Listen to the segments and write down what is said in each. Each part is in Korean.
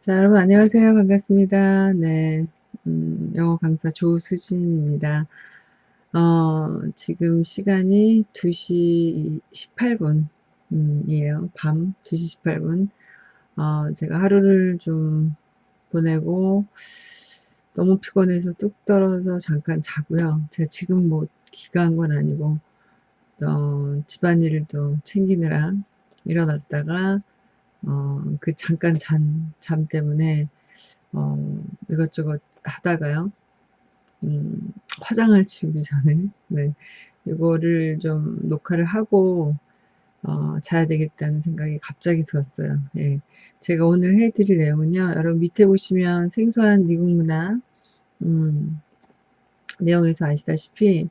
자, 여러분 안녕하세요. 반갑습니다. 네. 음, 영어 강사 조수진입니다. 어, 지금 시간이 2시 18분, 음, 이에요. 밤 2시 18분. 어, 제가 하루를 좀 보내고 너무 피곤해서 뚝 떨어서 잠깐 자고요. 제가 지금 뭐 기가한 건 아니고, 어, 집안일을 또 챙기느라 일어났다가 어, 그 잠깐 잠, 잠 때문에, 어, 이것저것 하다가요, 음, 화장을 지우기 전에, 네, 이거를 좀 녹화를 하고, 어, 자야 되겠다는 생각이 갑자기 들었어요. 예. 제가 오늘 해드릴 내용은요, 여러분 밑에 보시면 생소한 미국 문화, 음, 내용에서 아시다시피,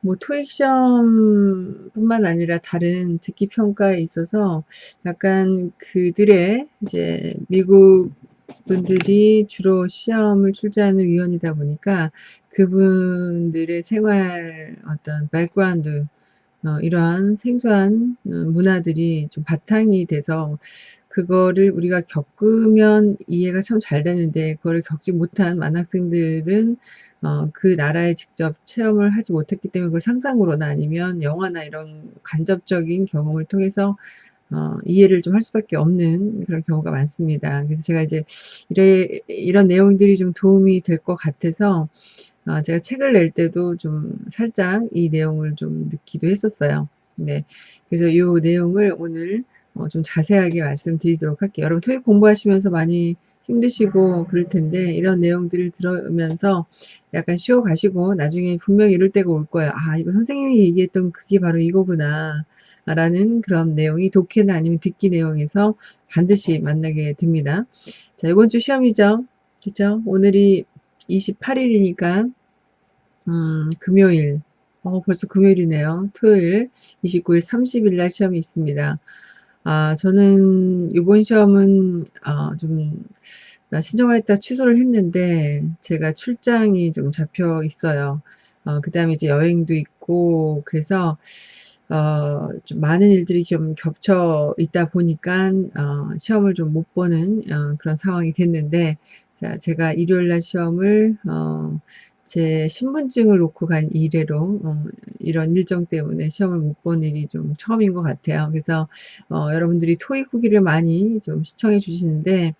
뭐 토익 시험뿐만 아니라 다른 듣기 평가에 있어서 약간 그들의 이제 미국 분들이 주로 시험을 출제하는 위원이다 보니까 그분들의 생활 어떤 background 어, 이러한 생소한 어, 문화들이 좀 바탕이 돼서 그거를 우리가 겪으면 이해가 참 잘 되는데 그거를 겪지 못한 만학생들은 어, 그 나라에 직접 체험을 하지 못했기 때문에 그걸 상상으로나 아니면 영화나 이런 간접적인 경험을 통해서 어, 이해를 좀 할 수밖에 없는 그런 경우가 많습니다. 그래서 제가 이제 이래, 이런 내용들이 좀 도움이 될 것 같아서 어, 제가 책을 낼 때도 좀 살짝 이 내용을 좀 넣기도 했었어요. 네. 그래서 이 내용을 오늘 어, 좀 자세하게 말씀드리도록 할게요. 여러분 토익 공부하시면서 많이 힘드시고 그럴 텐데 이런 내용들을 들으면서 약간 쉬어 가시고 나중에 분명히 이럴 때가 올 거예요. 아, 이거 선생님이 얘기했던 그게 바로 이거구나. 라는 그런 내용이 독해나 아니면 듣기 내용에서 반드시 만나게 됩니다. 자, 이번 주 시험이죠. 그죠? 오늘이 28일이니까 음, 금요일 어, 벌써 금요일이네요. 토요일 29일 30일 날 시험이 있습니다. 아, 저는 이번 시험은 어, 좀 신청을 했다 취소를 했는데 제가 출장이 좀 잡혀 있어요. 어, 그 다음에 이제 여행도 있고 그래서 어, 좀 많은 일들이 좀 겹쳐 있다 보니까 어, 시험을 좀 못 보는 어, 그런 상황이 됐는데 자, 제가 일요일 날 시험을 어, 제 신분증을 놓고 간 이래로 어, 이런 일정 때문에 시험을 못 본 일이 좀 처음인 것 같아요. 그래서 어, 여러분들이 토익 후기를 많이 좀 시청해 주시는데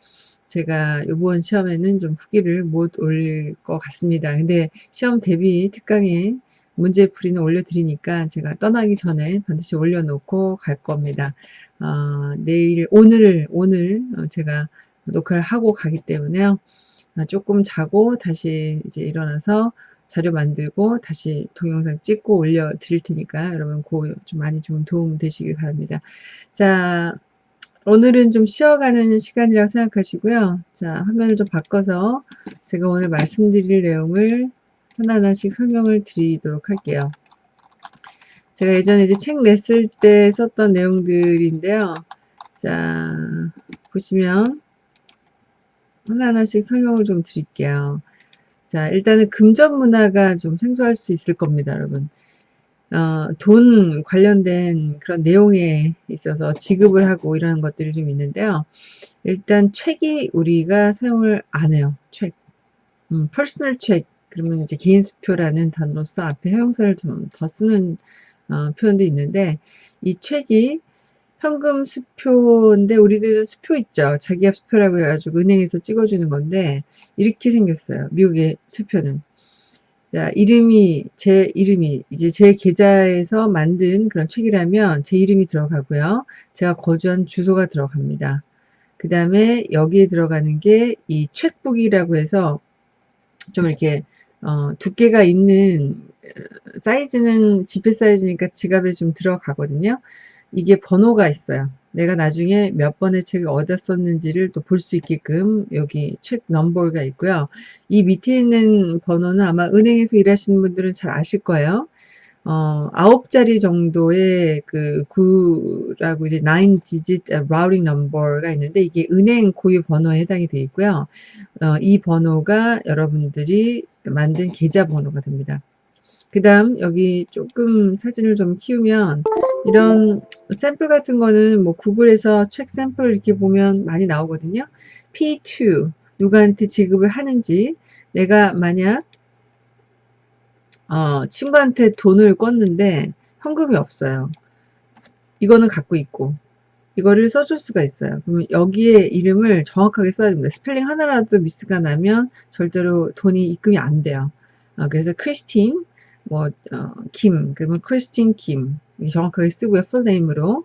제가 이번 시험에는 좀 후기를 못 올릴 것 같습니다. 근데 시험 대비 특강에 문제풀이는 올려드리니까 제가 떠나기 전에 반드시 올려놓고 갈 겁니다. 어, 내일 오늘 오늘 어, 제가 녹화를 하고 가기 때문에요. 아, 조금 자고 다시 이제 일어나서 자료 만들고 다시 동영상 찍고 올려 드릴 테니까 여러분 그 좀 많이 좀 도움 되시길 바랍니다. 자, 오늘은 좀 쉬어가는 시간이라고 생각하시고요. 자, 화면을 좀 바꿔서 제가 오늘 말씀드릴 내용을 하나하나씩 설명을 드리도록 할게요. 제가 예전에 이제 책 냈을 때 썼던 내용들인데요. 자, 보시면 하나하나씩 설명을 좀 드릴게요. 자, 일단은 금전 문화가 좀 생소할 수 있을 겁니다, 여러분. 어, 돈 관련된 그런 내용에 있어서 지급을 하고 이러는 것들이 좀 있는데요. 일단 check이 우리가 사용을 안 해요. 책. 음, personal check. 그러면 이제 개인 수표라는 단어로서 앞에 형용사를 좀 더 쓰는 어, 표현도 있는데 이 책이 현금 수표인데 우리들은 수표 있죠. 자기압 수표라고 해가지고 은행에서 찍어주는 건데 이렇게 생겼어요. 미국의 수표는. 자, 이름이 제 이름이 이제 제 계좌에서 만든 그런 책이라면 제 이름이 들어가고요. 제가 거주한 주소가 들어갑니다. 그 다음에 여기에 들어가는 게 이 책북이라고 해서 좀 이렇게 어, 두께가 있는 어, 사이즈는 지폐 사이즈니까 지갑에 좀 들어가거든요. 이게 번호가 있어요. 내가 나중에 몇 번의 책을 썼는지를 또 볼 수 있게끔 여기 책 넘버가 있고요. 이 밑에 있는 번호는 아마 은행에서 일하시는 분들은 잘 아실 거예요. 어, 아홉 자리 정도의 그 구라고 이제 9 digit routing number가 있는데 이게 은행 고유 번호에 해당이 되어 있고요. 어, 이 번호가 여러분들이 만든 계좌 번호가 됩니다. 그 다음 여기 조금 사진을 좀 키우면 이런 샘플 같은 거는 뭐 구글에서 책 샘플 이렇게 보면 많이 나오거든요. P2 누구한테 지급을 하는지 내가 만약 어, 친구한테 돈을 껐는데 현금이 없어요. 이거는 갖고 있고 이거를 써줄 수가 있어요. 그러면 여기에 이름을 정확하게 써야 됩니다. 스펠링 하나라도 미스가 나면 절대로 돈이 입금이 안 돼요. 어, 그래서 크리스틴, 뭐, 어, 김, 그러면 크리스틴 김. 정확하게 쓰고요. 풀네임으로.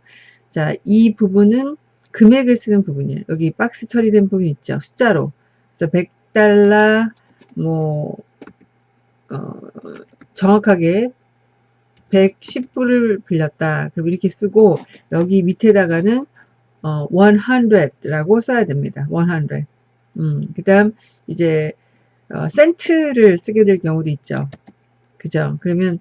자, 이 부분은 금액을 쓰는 부분이에요. 여기 박스 처리된 부분 있죠. 숫자로. 그래서 100달러, 뭐, 어, 정확하게 110불을 빌렸다. 그럼 이렇게 쓰고 여기 밑에다가는 어, 100라고 써야 됩니다. 100. 음, 그 다음 이제 어, 센트를 쓰게 될 경우도 있죠. 그죠? 그러면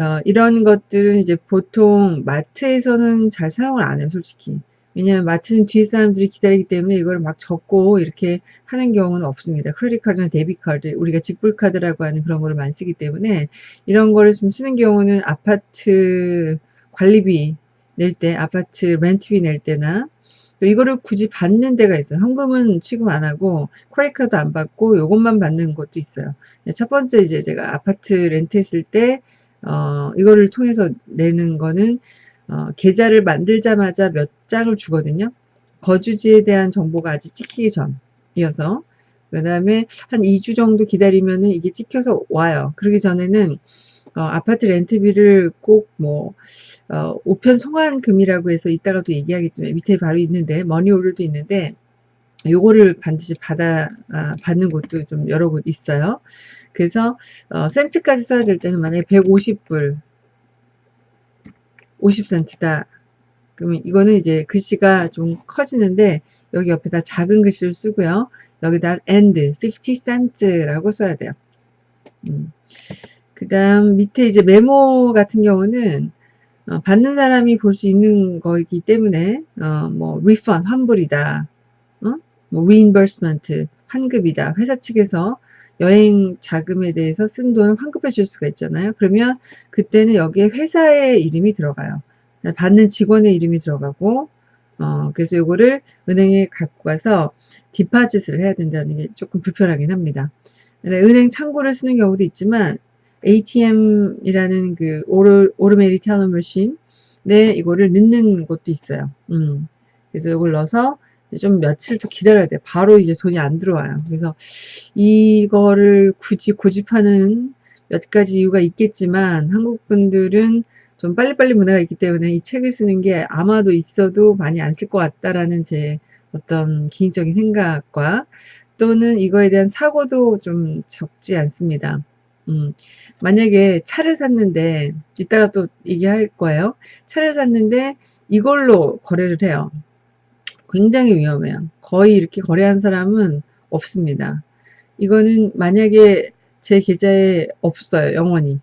어, 이런 것들은 이제 보통 마트에서는 잘 사용을 안 해요, 솔직히. 왜냐하면 마트는 뒤에 사람들이 기다리기 때문에 이걸 막 적고 이렇게 하는 경우는 없습니다. 크레딧 카드나 데뷔 카드, 우리가 직불 카드라고 하는 그런 거를 많이 쓰기 때문에 이런 거를 좀 쓰는 경우는 아파트 관리비 낼 때, 아파트 렌트비 낼 때나 이거를 굳이 받는 데가 있어요. 현금은 취급 안 하고 크레딧 카드 안 받고 요것만 받는 것도 있어요. 첫 번째 이제 제가 아파트 렌트했을 때 어, 이거를 통해서 내는 거는 어, 계좌를 만들자마자 몇 장을 주거든요. 거주지에 대한 정보가 아직 찍히기 전이어서 그 다음에 한 2주 정도 기다리면은 이게 찍혀서 와요. 그러기 전에는 어, 아파트 렌트비를 꼭뭐 어, 우편 송환금이라고 해서 이따가도 얘기하겠지만 밑에 바로 있는데 머니오르도 있는데 요거를 반드시 받아 아, 받는 곳도 좀 여러 곳 있어요. 그래서 어, 센트까지 써야 될 때는 만약에 150불 50센트다. 그러면 이거는 이제 글씨가 좀 커지는데 여기 옆에다 작은 글씨를 쓰고요. 여기다 and 50cent라고 써야 돼요. 음. 그 다음 밑에 이제 메모 같은 경우는 어, 받는 사람이 볼 수 있는 거이기 때문에 어, 뭐 refund 환불이다. 어? 뭐 reimbursement 환급이다. 회사 측에서 여행 자금에 대해서 쓴 돈을 환급해 줄 수가 있잖아요. 그러면 그때는 여기에 회사의 이름이 들어가요. 받는 직원의 이름이 들어가고 어, 그래서 요거를 은행에 갖고 가서 디파짓을 해야 된다는 게 조금 불편하긴 합니다. 은행 창구를 쓰는 경우도 있지만 ATM이라는 그 오르, 오르메리 테너 머신에 이거를 넣는 곳도 있어요. 음. 그래서 이걸 넣어서 좀 며칠 더 기다려야 돼요. 바로 이제 돈이 안 들어와요. 그래서 이거를 굳이 고집하는 몇 가지 이유가 있겠지만 한국 분들은 좀 빨리빨리 문화가 있기 때문에 이 책을 쓰는 게 아마도 있어도 많이 안 쓸 것 같다라는 제 어떤 개인적인 생각과 또는 이거에 대한 사고도 좀 적지 않습니다. 음, 만약에 차를 샀는데 이따가 또 얘기할 거예요. 차를 샀는데 이걸로 거래를 해요. 굉장히 위험해요. 거의 이렇게 거래한 사람은 없습니다. 이거는 만약에 제 계좌에 없어요. 영원히.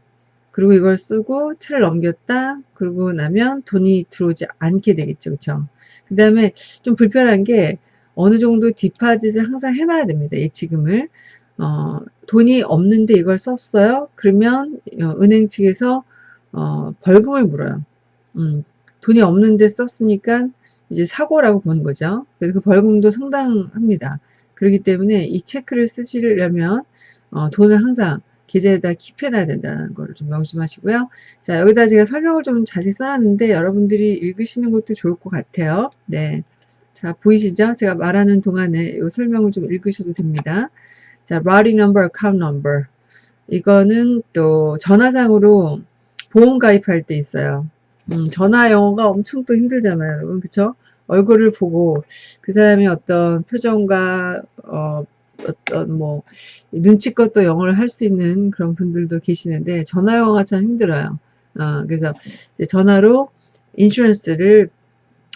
그리고 이걸 쓰고 차를 넘겼다. 그러고 나면 돈이 들어오지 않게 되겠죠. 그쵸? 그 다음에 좀 불편한 게 어느 정도 디파짓을 항상 해놔야 됩니다. 예치금을. 어, 돈이 없는데 이걸 썼어요. 그러면 어, 은행 측에서 어, 벌금을 물어요. 음, 돈이 없는데 썼으니까 이제 사고라고 보는 거죠. 그래서 그 벌금도 상당합니다. 그렇기 때문에 이 체크를 쓰시려면 어, 돈을 항상 계좌에다 킵해놔야 된다는 걸 좀 명심하시고요. 자 여기다 제가 설명을 좀 자세히 써놨는데 여러분들이 읽으시는 것도 좋을 것 같아요. 네, 자 보이시죠? 제가 말하는 동안에 이 설명을 좀 읽으셔도 됩니다. 자, routing number, account number. 이거는 또 전화상으로 보험 가입할 때 있어요. 음, 전화 영어가 엄청 또 힘들잖아요, 여러분. 그쵸? 얼굴을 보고 그 사람의 어떤 표정과 어, 어떤 뭐 눈치껏 또 영어를 할 수 있는 그런 분들도 계시는데 전화 영어가 참 힘들어요. 어, 그래서 전화로 인슈런스를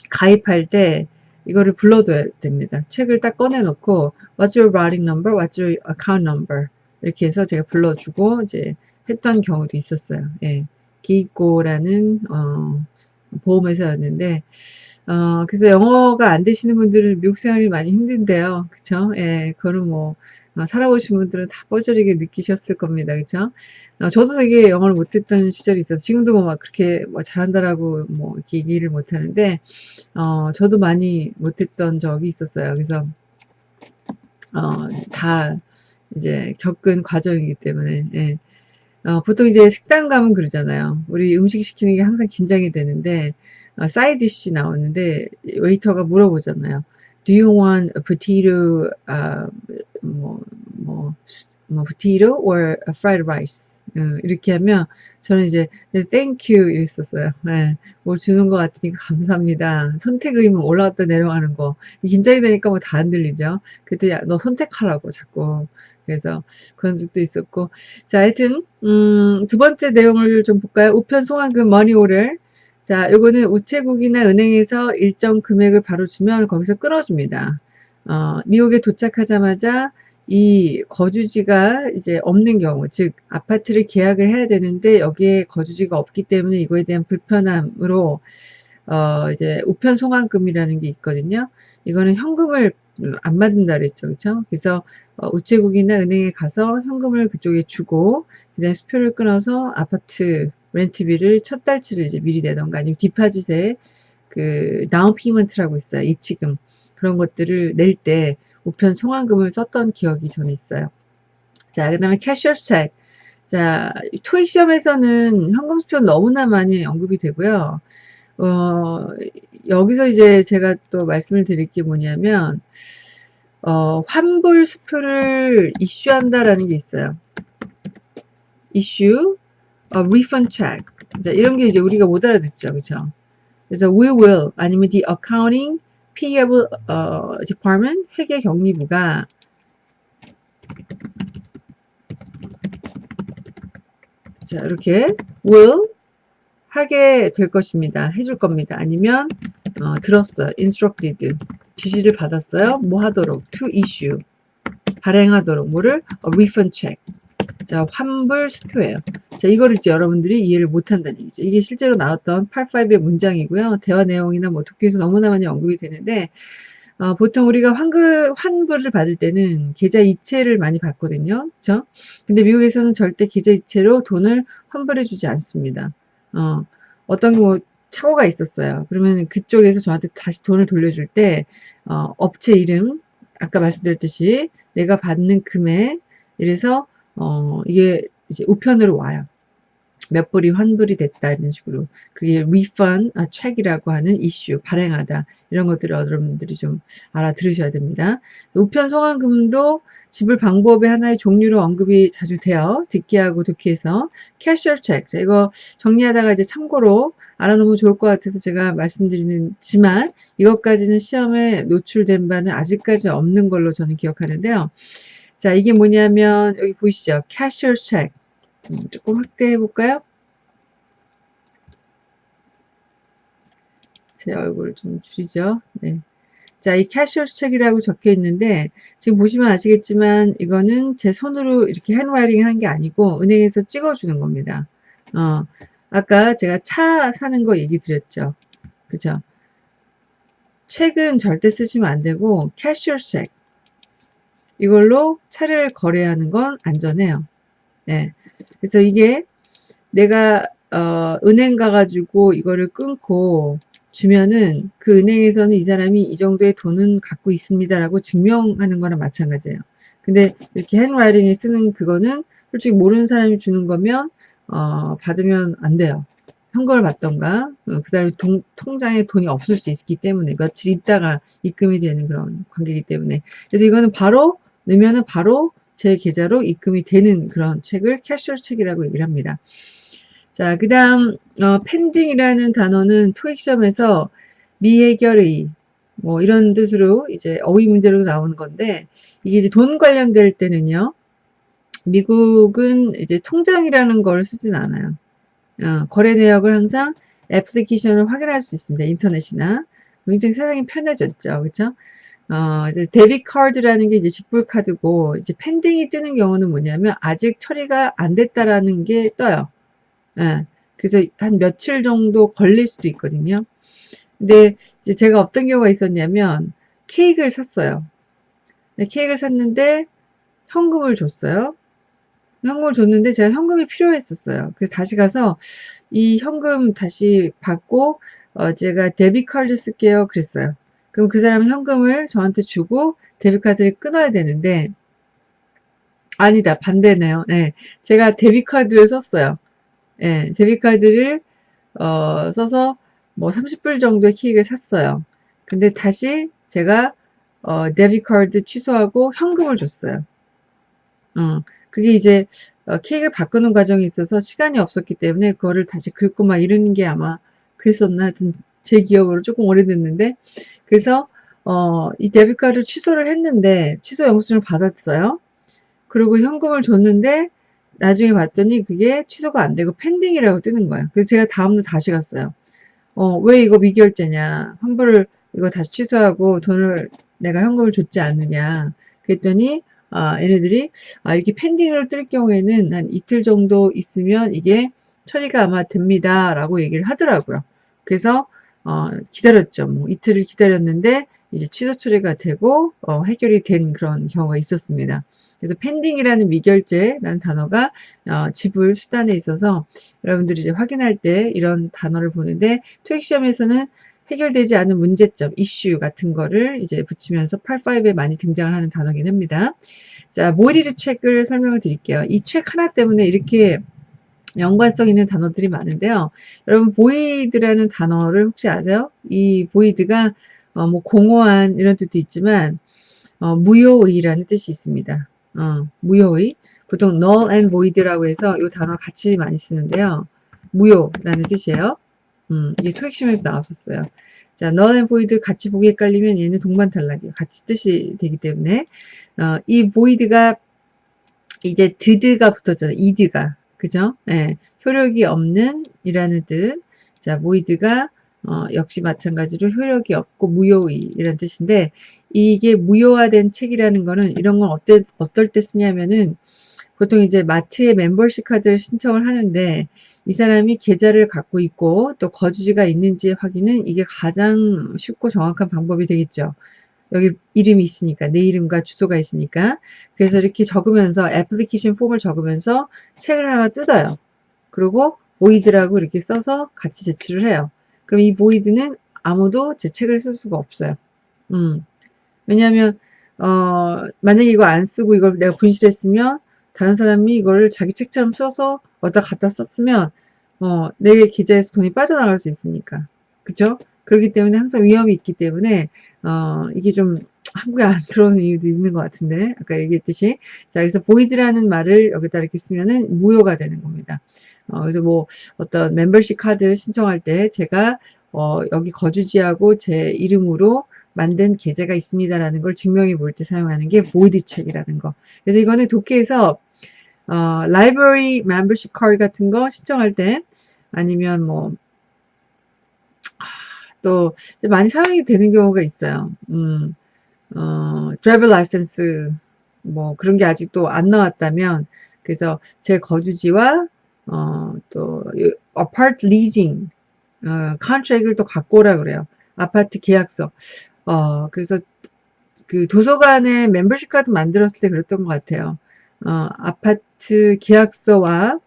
가입할 때 이거를 불러둬야 됩니다. 책을 딱 꺼내놓고 What's your routing number? What's your account number? 이렇게 해서 제가 불러주고 이제 했던 경우도 있었어요. 예. 기입고라는 어, 보험회사였는데 어, 그래서 영어가 안 되시는 분들은 미국 생활이 많이 힘든데요. 그쵸? 예, 그거는 뭐, 어, 살아보신 분들은 다 뻐저리게 느끼셨을 겁니다. 그쵸? 어, 저도 되게 영어를 못했던 시절이 있어서 지금도 뭐 막 그렇게 뭐 잘한다라고 뭐 얘기를 못하는데 어, 저도 많이 못했던 적이 있었어요. 그래서 어, 다 이제 겪은 과정이기 때문에 예. 어, 보통 이제 식당 가면 그러잖아요. 우리 음식 시키는 게 항상 긴장이 되는데 어, 사이디쉬 나오는데 웨이터가 물어보잖아요. Do you want a potato, uh, 뭐, 뭐, 뭐, potato or fried rice? 어, 이렇게 하면 저는 이제 네, thank you 이랬었어요. 네, 뭐 주는 것 같으니까 감사합니다. 선택 의무 올라갔다 내려가는 거. 긴장이 되니까 뭐 다 안 들리죠. 그때 야, 너 선택하라고 자꾸. 그래서 그런 적도 있었고. 자, 하여튼, 음, 두 번째 내용을 좀 볼까요? 우편 송환금 머니오를. 자, 요거는 우체국이나 은행에서 일정 금액을 바로 주면 거기서 끊어줍니다. 어, 미국에 도착하자마자 이 거주지가 이제 없는 경우, 즉 아파트를 계약을 해야 되는데 여기에 거주지가 없기 때문에 이거에 대한 불편함으로 어 이제 우편 송환금이라는 게 있거든요. 이거는 현금을 안 받는다 그랬죠. 그렇죠? 그래서 어 우체국이나 은행에 가서 현금을 그쪽에 주고 그다음에 수표를 끊어서 아파트 렌트비를 첫 달치를 이제 미리 내던가 아니면 deposit에 그 down payment라고 있어요. 예치금 그런 것들을 낼때 우편 송환금을 썼던 기억이 저는 있어요. 자, 그 다음에 cashier's check. 자, 토익 시험에서는 현금 수표 너무나 많이 언급이 되고요. 어, 여기서 이제 제가 또 말씀을 드릴 게 뭐냐면, 어, 환불 수표를 이슈한다라는 게 있어요. 이슈, 어, refund check. 자, 이런 게 이제 우리가 못 알아듣죠. 그죠? 그래서 we will, 아니면 the accounting payable 어, department 회계 경리부가 자 이렇게 will 하게 될 것입니다. 해줄 겁니다. 아니면 어, 들었어요. instructed 지시를 받았어요. 뭐 하도록 to issue 발행하도록 뭐를 어, refund check 자, 환불 수표예요. 자, 이거를 이제 여러분들이 이해를 못한다는 얘기죠. 이게 실제로 나왔던 85의 문장이고요. 대화 내용이나 뭐 독해에서 너무나 많이 언급이 되는데 어, 보통 우리가 환급, 환불을 받을 때는 계좌 이체를 많이 받거든요. 그쵸? 근데 미국에서는 절대 계좌 이체로 돈을 환불해 주지 않습니다. 어, 어떤 뭐 착오가 있었어요. 그러면 그쪽에서 저한테 다시 돈을 돌려줄 때 어, 업체 이름 아까 말씀드렸듯이 내가 받는 금액 이래서 어, 이게 이제 우편으로 와요. 몇 불이 환불이 됐다 이런 식으로 그게 refund 아, 책이라고 하는 이슈 발행하다 이런 것들을 여러분들이 좀 알아들으셔야 됩니다. 우편 소환금도 지불 방법의 하나의 종류로 언급이 자주 돼요. 듣기하고 듣기에서 cashier check 이거 정리하다가 이제 참고로 알아놓으면 좋을 것 같아서 제가 말씀드리지만 이것까지는 시험에 노출된 바는 아직까지 없는 걸로 저는 기억하는데요. 자, 이게 뭐냐면 여기 보이시죠? cashier check. 음, 조금 확대해 볼까요? 제 얼굴 좀 줄이죠. 네. 자, 이 cashier check이라고 적혀 있는데 지금 보시면 아시겠지만 이거는 제 손으로 이렇게 handwriting 한 게 아니고 은행에서 찍어 주는 겁니다. 어, 아까 제가 차 사는 거 얘기 드렸죠. 그죠? 책은 절대 쓰시면 안 되고 캐셔 책. 이걸로 차를 거래하는 건 안전해요. 네. 그래서 이게 내가 어, 은행 가가지고 이거를 끊고 주면은 그 은행에서는 이 사람이 이 정도의 돈은 갖고 있습니다라고 증명하는 거랑 마찬가지예요. 근데 이렇게 핸드라이팅에 쓰는 그거는 솔직히 모르는 사람이 주는 거면 어, 받으면 안 돼요. 현금을 받던가 어, 그 다음에 통장에 돈이 없을 수 있기 때문에 며칠 있다가 입금이 되는 그런 관계이기 때문에 그래서 이거는 바로 넣으면 바로 제 계좌로 입금이 되는 그런 책을 캐셔 책이라고 얘기를 합니다. 자, 그 다음, 어, 펜딩이라는 단어는 토익 시험에서 미해결의, 뭐, 이런 뜻으로 이제 어휘 문제로 나오는 건데, 이게 이제 돈 관련될 때는요, 미국은 이제 통장이라는 걸 쓰진 않아요. 어, 거래 내역을 항상 애플리케이션을 확인할 수 있습니다. 인터넷이나. 굉장히 세상이 편해졌죠. 그렇죠? 어, 이제 데뷔 카드라는 게 이제 직불 카드고 이제 펜딩이 뜨는 경우는 뭐냐면 아직 처리가 안 됐다라는 게 떠요. 예. 그래서 한 며칠 정도 걸릴 수도 있거든요. 근데 이제 제가 어떤 경우가 있었냐면 케이크를 샀어요. 네, 케이크를 샀는데 현금을 줬어요. 현금을 줬는데 제가 현금이 필요했었어요. 그래서 다시 가서 이 현금 다시 받고 어 제가 데뷔 카드 쓸게요 그랬어요. 그럼 그 사람은 현금을 저한테 주고 데뷔 카드를 끊어야 되는데 아니다 반대네요. 네. 제가 데뷔 카드를 썼어요. 예. 데뷔 카드를 어 써서 뭐 30불 정도의 케이크를 샀어요. 근데 다시 제가 어 데뷔 카드 취소하고 현금을 줬어요. 어 그게 이제 어 케이크를 바꾸는 과정이 있어서 시간이 없었기 때문에 그거를 다시 긁고 막 이러는 게 아마 그랬었나 하여튼 제 기억으로 쪼끔 오래됐는데 그래서 어 이 데뷔 카드를 취소를 했는데 취소 영수증을 받았어요. 그리고 현금을 줬는데 나중에 봤더니 그게 취소가 안 되고 pending이라고 뜨는 거예요. 그래서 제가 다음날 다시 갔어요. 어 "왜 이거 미결제냐. 환불을 이거 다시 취소하고 돈을 내가 현금을 줬지 않느냐." 그랬더니 아 얘네들이 "아 이렇게 pending으로 뜰 경우에는 한 이틀 정도 있으면 이게 처리가 아마 됩니다."라고 얘기를 하더라고요. 그래서 어 기다렸죠. 뭐 이틀을 기다렸는데 이제 취소 처리가 되고 어 해결이 된 그런 경우가 있었습니다. 그래서 pending이라는 미결제라는 단어가 어 지불 수단에 있어서 여러분들이 이제 확인할 때 이런 단어를 보는데 토익 시험에서는 해결되지 않은 문제점, 이슈 같은 거를 이제 붙이면서 part 5에 많이 등장을 하는 단어긴 합니다. 자, 모이리르 책을 설명을 드릴게요. 이 책 하나 때문에 이렇게 연관성 있는 단어들이 많은데요. 여러분 void라는 단어를 혹시 아세요? 이 void가 어 뭐 공허한 이런 뜻도 있지만 어 무효의라는 뜻이 있습니다. 어 무효의. 보통 null and void라고 해서 이 단어 같이 많이 쓰는데요. 무효라는 뜻이에요. 음 이게 토익 시험에도 나왔었어요. 자 null and void 같이 보기 헷갈리면 얘는 동반 탈락이에요. 같이 뜻이 되기 때문에 어 이 void가 이제 드드가 붙었잖아요. 이드가. 그죠? 예. 효력이 없는 이라는 뜻. 자 void가 어 역시 마찬가지로 효력이 없고 무효의이라는 뜻인데 이게 무효화된 책이라는 거는 이런 건 어때 어떨 때 쓰냐면은 보통 이제 마트에 멤버십 카드를 신청을 하는데 이 사람이 계좌를 갖고 있고 또 거주지가 있는지 확인은 이게 가장 쉽고 정확한 방법이 되겠죠. 여기 이름이 있으니까 내 이름과 주소가 있으니까 그래서 이렇게 적으면서 애플리케이션 폼을 적으면서 책을 하나 뜯어요. 그리고 void라고 이렇게 써서 같이 제출을 해요. 그럼 이 void는 아무도 제 책을 쓸 수가 없어요. 음. 왜냐하면 어 만약에 이거 안 쓰고 이걸 내가 분실했으면 다른 사람이 이거를 자기 책처럼 써서 어디다 갖다 썼으면 어 내 계좌에서 돈이 빠져나갈 수 있으니까. 그쵸? 그렇기 때문에 항상 위험이 있기 때문에 어 이게 좀 한국에 안 들어오는 이유도 있는 것 같은데 아까 얘기했듯이 자 그래서 void라는 말을 여기다 이렇게 쓰면은 무효가 되는 겁니다. 어 그래서 뭐 어떤 멤버십 카드 신청할 때 제가 어 여기 거주지하고 제 이름으로 만든 계좌가 있습니다라는 걸 증명해 볼 때 사용하는 게 void 책이라는 거. 그래서 이거는 독해에서 어 library membership card 같은 거 신청할 때 아니면 뭐 또 많이 사용이 되는 경우가 있어요. 음. 어 driver license 뭐 그런 게 아직도 안 나왔다면 그래서 제 거주지와 어또 apart leasing 어 contract을 또 갖고 오라 그래요. 아파트 계약서. 어 그래서 그 도서관에 멤버십 카드 만들었을 때 그랬던 것 같아요. 어 아파트 계약서와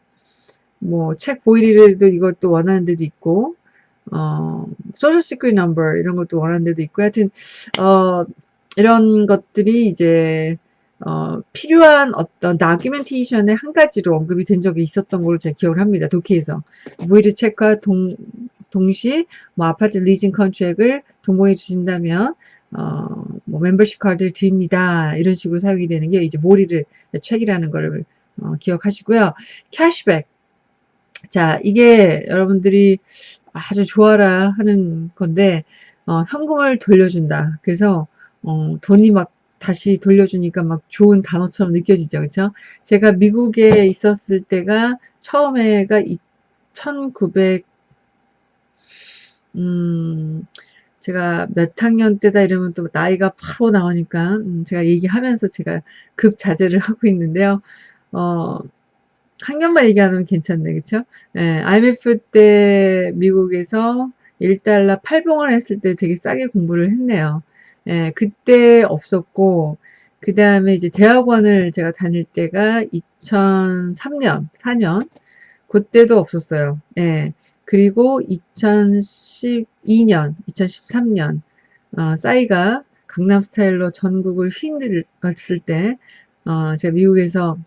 뭐책 void도 이것도 원하는 데도 있고 어 social security number 이런 것도 원하는 데도 있고 하여튼 어 이런 것들이 이제 어 필요한 어떤 documentation의 한 가지로 언급이 된 적이 있었던 걸로 제가 기억을 합니다. 독해에서. void 책과 동 동시에 뭐 아파트 leasing contract을 동봉해 주신다면 어 뭐 멤버십 카드를 드립니다. 이런 식으로 사용이 되는 게 이제 void를 책이라는 거를 어 기억하시고요. 캐시백. 자 이게 여러분들이 아주 좋아라 하는 건데 어 현금을 돌려준다. 그래서 어 돈이 막 다시 돌려주니까 막 좋은 단어처럼 느껴지죠. 그쵸? 제가 미국에 있었을 때가 처음에가 이1900 음 제가 몇 학년 때다 이러면 또 나이가 바로 나오니까 음 제가 얘기하면서 제가 급 자제를 하고 있는데요. 어 학년만 얘기 안 하면 괜찮네. 그쵸? 예. IMF 때 미국에서 1달러 팔봉을 했을 때 되게 싸게 공부를 했네요. 예. 그때 없었고 그 다음에 이제 대학원을 제가 다닐 때가 2003년, 4년. 그때도 없었어요. 예. 그리고 2012년, 2013년, 어, 싸이가 강남 스타일로 전국을 휘둘렀을 때, 어, 제가 미국에서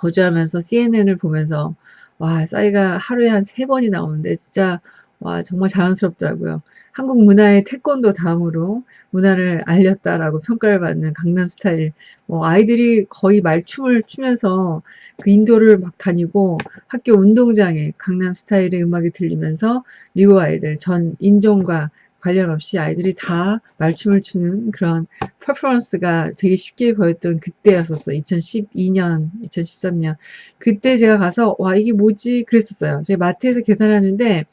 거주하면서 CNN을 보면서, 와, 싸이가 하루에 한 세 번이 나오는데, 진짜, 와, 정말 자랑스럽더라고요. 한국 문화의 태권도 다음으로 문화를 알렸다라고 평가를 받는 강남 스타일. 뭐 아이들이 거의 말춤을 추면서 그 인도를 막 다니고 학교 운동장에 강남 스타일의 음악이 들리면서 미국 아이들 전 인종과 관련 없이 아이들이 다 말춤을 추는 그런 퍼포먼스가 되게 쉽게 보였던 그때였었어요. 2012년, 2013년. 그때 제가 가서 와 이게 뭐지 그랬었어요. 제가 마트에서 계산하는데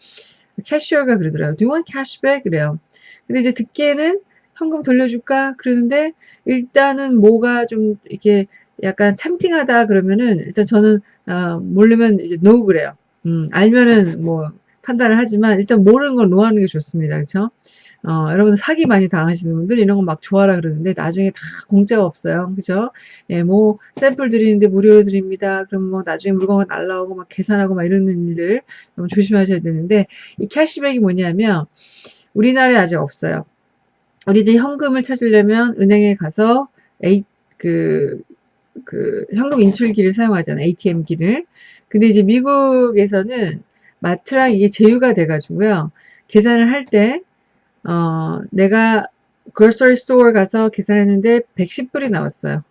캐시어가 그러더라고요. Do you want cashback? 그래요. 근데 이제 듣기에는 현금 돌려줄까? 그러는데 일단은 뭐가 좀 이렇게 약간 템팅하다 그러면은 일단 저는 어, 모르면 이제 no 그래요. 음, 알면은 뭐 판단을 하지만 일단 모르는 건 노하는 게 좋습니다. 그렇죠? 어, 여러분들 사기 많이 당하시는 분들 이런 거 막 좋아라 그러는데 나중에 다 공짜가 없어요. 그죠? 예, 뭐 샘플 드리는데 무료로 드립니다. 그럼 뭐 나중에 물건가 날라오고 막 계산하고 막 이러는 일들 너무 조심하셔야 되는데 이 캐시백이 뭐냐면 우리나라에 아직 없어요. 우리들 현금을 찾으려면 은행에 가서 A, 그, 그 현금 인출기를 사용하잖아요. ATM기를. 근데 이제 미국에서는 마트랑 이게 제휴가 돼가지고요. 계산을 할 때 어, 내가 grocery store 가서 계산했는데 110불이 나왔어요.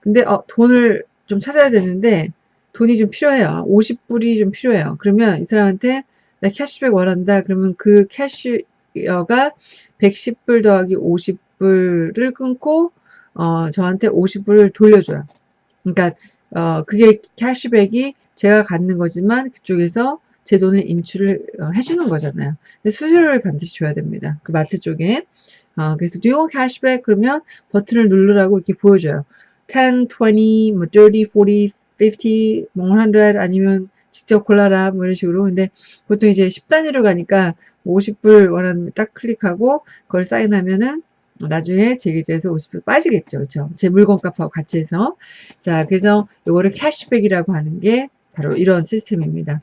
근데 어, 돈을 좀 찾아야 되는데 돈이 좀 필요해요. 50불이 좀 필요해요. 그러면 이 사람한테 나 캐시백 원한다. 그러면 그 캐시어가 110불 더하기 50불을 끊고 어, 저한테 50불을 돌려줘요. 그러니까 어, 그게 캐시백이 제가 갖는 거지만 그쪽에서 제 돈을 인출을 어, 해주는 거잖아요. 수수료를 반드시 줘야 됩니다. 그 마트 쪽에. 어, 그래서 do you want cashback? 그러면 버튼을 누르라고 이렇게 보여줘요. 10, 20, 뭐 30, 40, 50, 뭐 100 아니면 직접 골라라 뭐 이런 식으로. 근데 보통 이제 10단위로 가니까 50불 원하는 딱 클릭하고 그걸 사인하면은 나중에 제 계좌에서 50불 빠지겠죠. 그렇죠? 제 물건 값하고 같이 해서. 자, 그래서 요거를 캐시백이라고 하는 게 바로 이런 시스템입니다.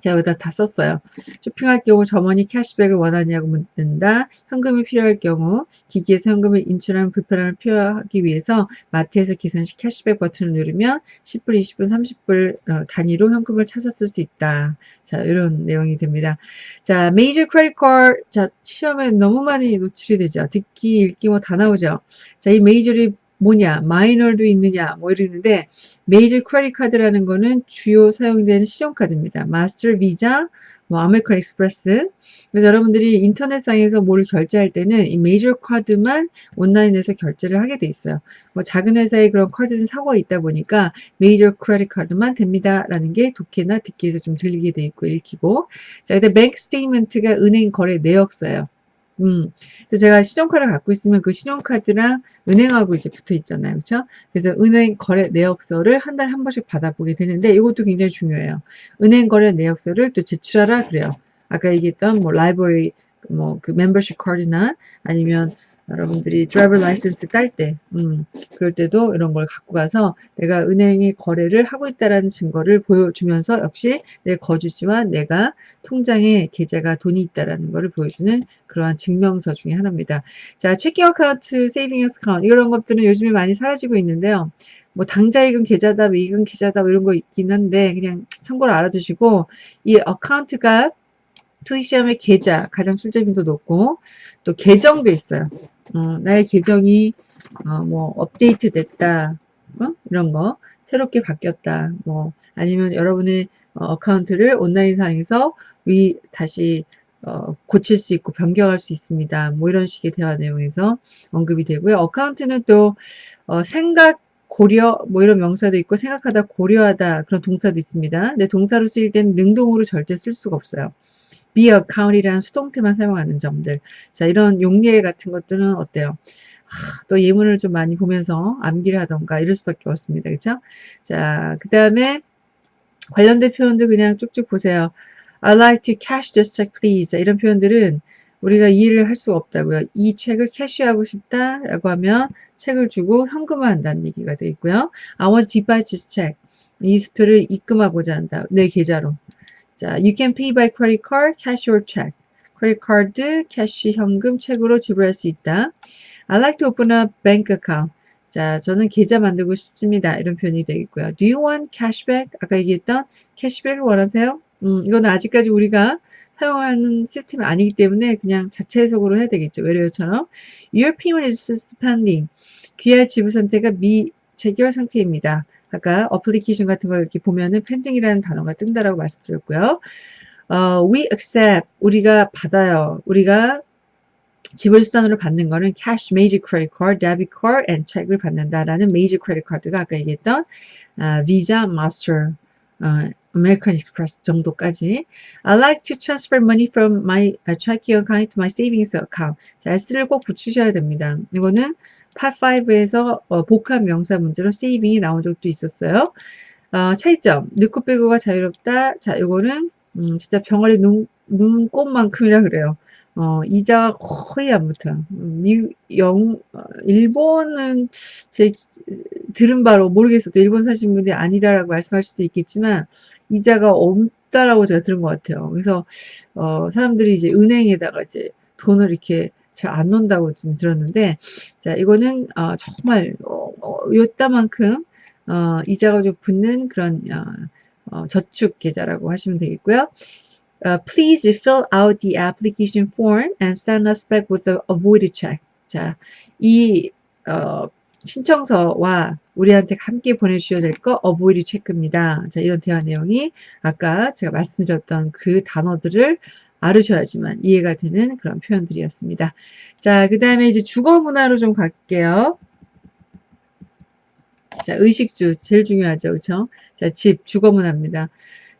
제가 여기다 다 썼어요. 쇼핑할 경우 점원이 캐시백을 원하냐고 묻는다. 현금이 필요할 경우 기기에서 현금을 인출하는 불편함을 피하기 위해서 마트에서 계산 시 캐시백 버튼을 누르면 10불, 20불, 30불 단위로 현금을 쓸수 있다. 자, 이런 내용이 됩니다. 자, major credit card 자, 시험에 너무 많이 노출이 되죠. 듣기, 읽기 뭐 다 나오죠. 자, 이 major이 뭐냐, minor도 있느냐, 뭐 이러는데 major credit card라는 거는 주요 사용되는 신용카드입니다. 마스터, 비자, 뭐 아메리칸 익스프레스. 그래서 여러분들이 인터넷상에서 뭘 결제할 때는 이 메이저 카드만 온라인에서 결제를 하게 돼 있어요. 뭐 작은 회사에 그런 카드는 사고가 있다 보니까 major credit card만 됩니다 라는 게 독해나 듣기에서 좀 들리게 돼 있고 읽히고. 자, 근데 bank statement가 은행 거래 내역서예요. 음. 제가 신용카드를 갖고 있으면 그 신용카드랑 은행하고 이제 붙어 있잖아요. 그렇죠? 그래서 은행 거래 내역서를 한 달에 한 번씩 받아보게 되는데 이것도 굉장히 중요해요. 은행 거래 내역서를 또 제출하라 그래요. 아까 얘기했던 뭐 library 뭐 그 멤버십 카드나 아니면 여러분들이 driver license 딸 때, 음, 그럴 때도 이런 걸 갖고 가서 내가 은행에 거래를 하고 있다라는 증거를 보여주면서 역시 내 거주지와 내가 통장에 계좌가 돈이 있다라는 것을 보여주는 그러한 증명서 중에 하나입니다. 자, checking account, saving account 이런 것들은 요즘에 많이 사라지고 있는데요. 뭐 당좌예금 계좌다, 예금 계좌다 뭐 이런 거 있긴 한데 그냥 참고로 알아두시고 이 account가 토익 시험의 계좌 가장 출제빈도 높고 또 계정도 있어요. 어, 나의 계정이 어, 뭐 업데이트 됐다 어? 이런 거 새롭게 바뀌었다 뭐 아니면 여러분의 어, account를 온라인상에서 위 다시 어, 고칠 수 있고 변경할 수 있습니다. 뭐 이런 식의 대화 내용에서 언급이 되고요. account는 또 어, 생각 고려 뭐 이런 명사도 있고 생각하다 고려하다 그런 동사도 있습니다. 근데 동사로 쓰일 때는 능동으로 절대 쓸 수가 없어요. Be account이라는 수동태만 사용하는 점들. 자, 이런 용례 같은 것들은 어때요? 하, 또 예문을 좀 많이 보면서 암기를 하던가 이럴 수밖에 없습니다. 그쵸? 자, 그 다음에 관련된 표현들 그냥 쭉쭉 보세요. I like to cash this check please. 자, 이런 표현들은 우리가 이 일을 할 수가 없다고요. 이 책을 캐시하고 싶다라고 하면 책을 주고 현금화한다는 얘기가 되어 있고요. I want to buy this check. 이 수표를 입금하고자 한다. 내 계좌로. 자, you can pay by credit card, cash or check. credit card, cash, 현금, check으로 지불할 수 있다. I like to open a bank account. 자, 저는 계좌 만들고 싶습니다. 이런 표현이 되겠고요. Do you want cashback? 아까 얘기했던 캐시백을 원하세요? 음, 이거는 아직까지 우리가 사용하는 시스템이 아니기 때문에 그냥 자체 해석으로 해야 되겠죠. 외래어처럼 Your payment is suspending. QR 지불 상태가 미체결 상태입니다. 아까 어플리케이션 같은 걸 이렇게 보면은 pending이라는 단어가 뜬다라고 말씀드렸고요. 어, we accept 우리가 받아요. 우리가 지불 수단으로 받는 거는 cash, major credit card, debit card, and check을 받는다라는 major credit card가 아까 얘기했던 어, Visa, Master, 어, American Express 정도까지. I like to transfer money from my checking account to my savings account. 자, S를 꼭 붙이셔야 됩니다. 이거는 파5에서 어, 복합 명사 문제로 세이빙이 나온 적도 있었어요. 어, 차이점. 넣고 빼고가 자유롭다. 자, 이거는 음, 진짜 병아리 눈, 눈꽃만큼이라 그래요. 어, 이자가 거의 안 붙어요. 미, 영, 어, 일본은 제 들은 바로 모르겠어도 일본 사신 분이 아니다라고 말씀할 수도 있겠지만 이자가 없다라고 제가 들은 것 같아요. 그래서 어, 사람들이 이제 은행에다가 이제 돈을 이렇게 잘안 놓는다고 좀 들었는데 자 이거는 어, 정말 어, 어, 요따만큼 어, 이자가 좀 붙는 그런 어, 어, 저축 계좌라고 하시면 되겠고요. Uh, please fill out the application form and send us back with a avoided check. 자, 이 어, 신청서와 우리한테 함께 보내주셔야 될 거 avoided 체크입니다. 자, 이런 대화 내용이 아까 제가 말씀드렸던 그 단어들을 알으셔야지만 이해가 되는 그런 표현들이었습니다. 자, 그 다음에 이제 주거 문화로 좀 갈게요. 자, 의식주 제일 중요하죠. 그렇죠? 자, 집 주거 문화입니다.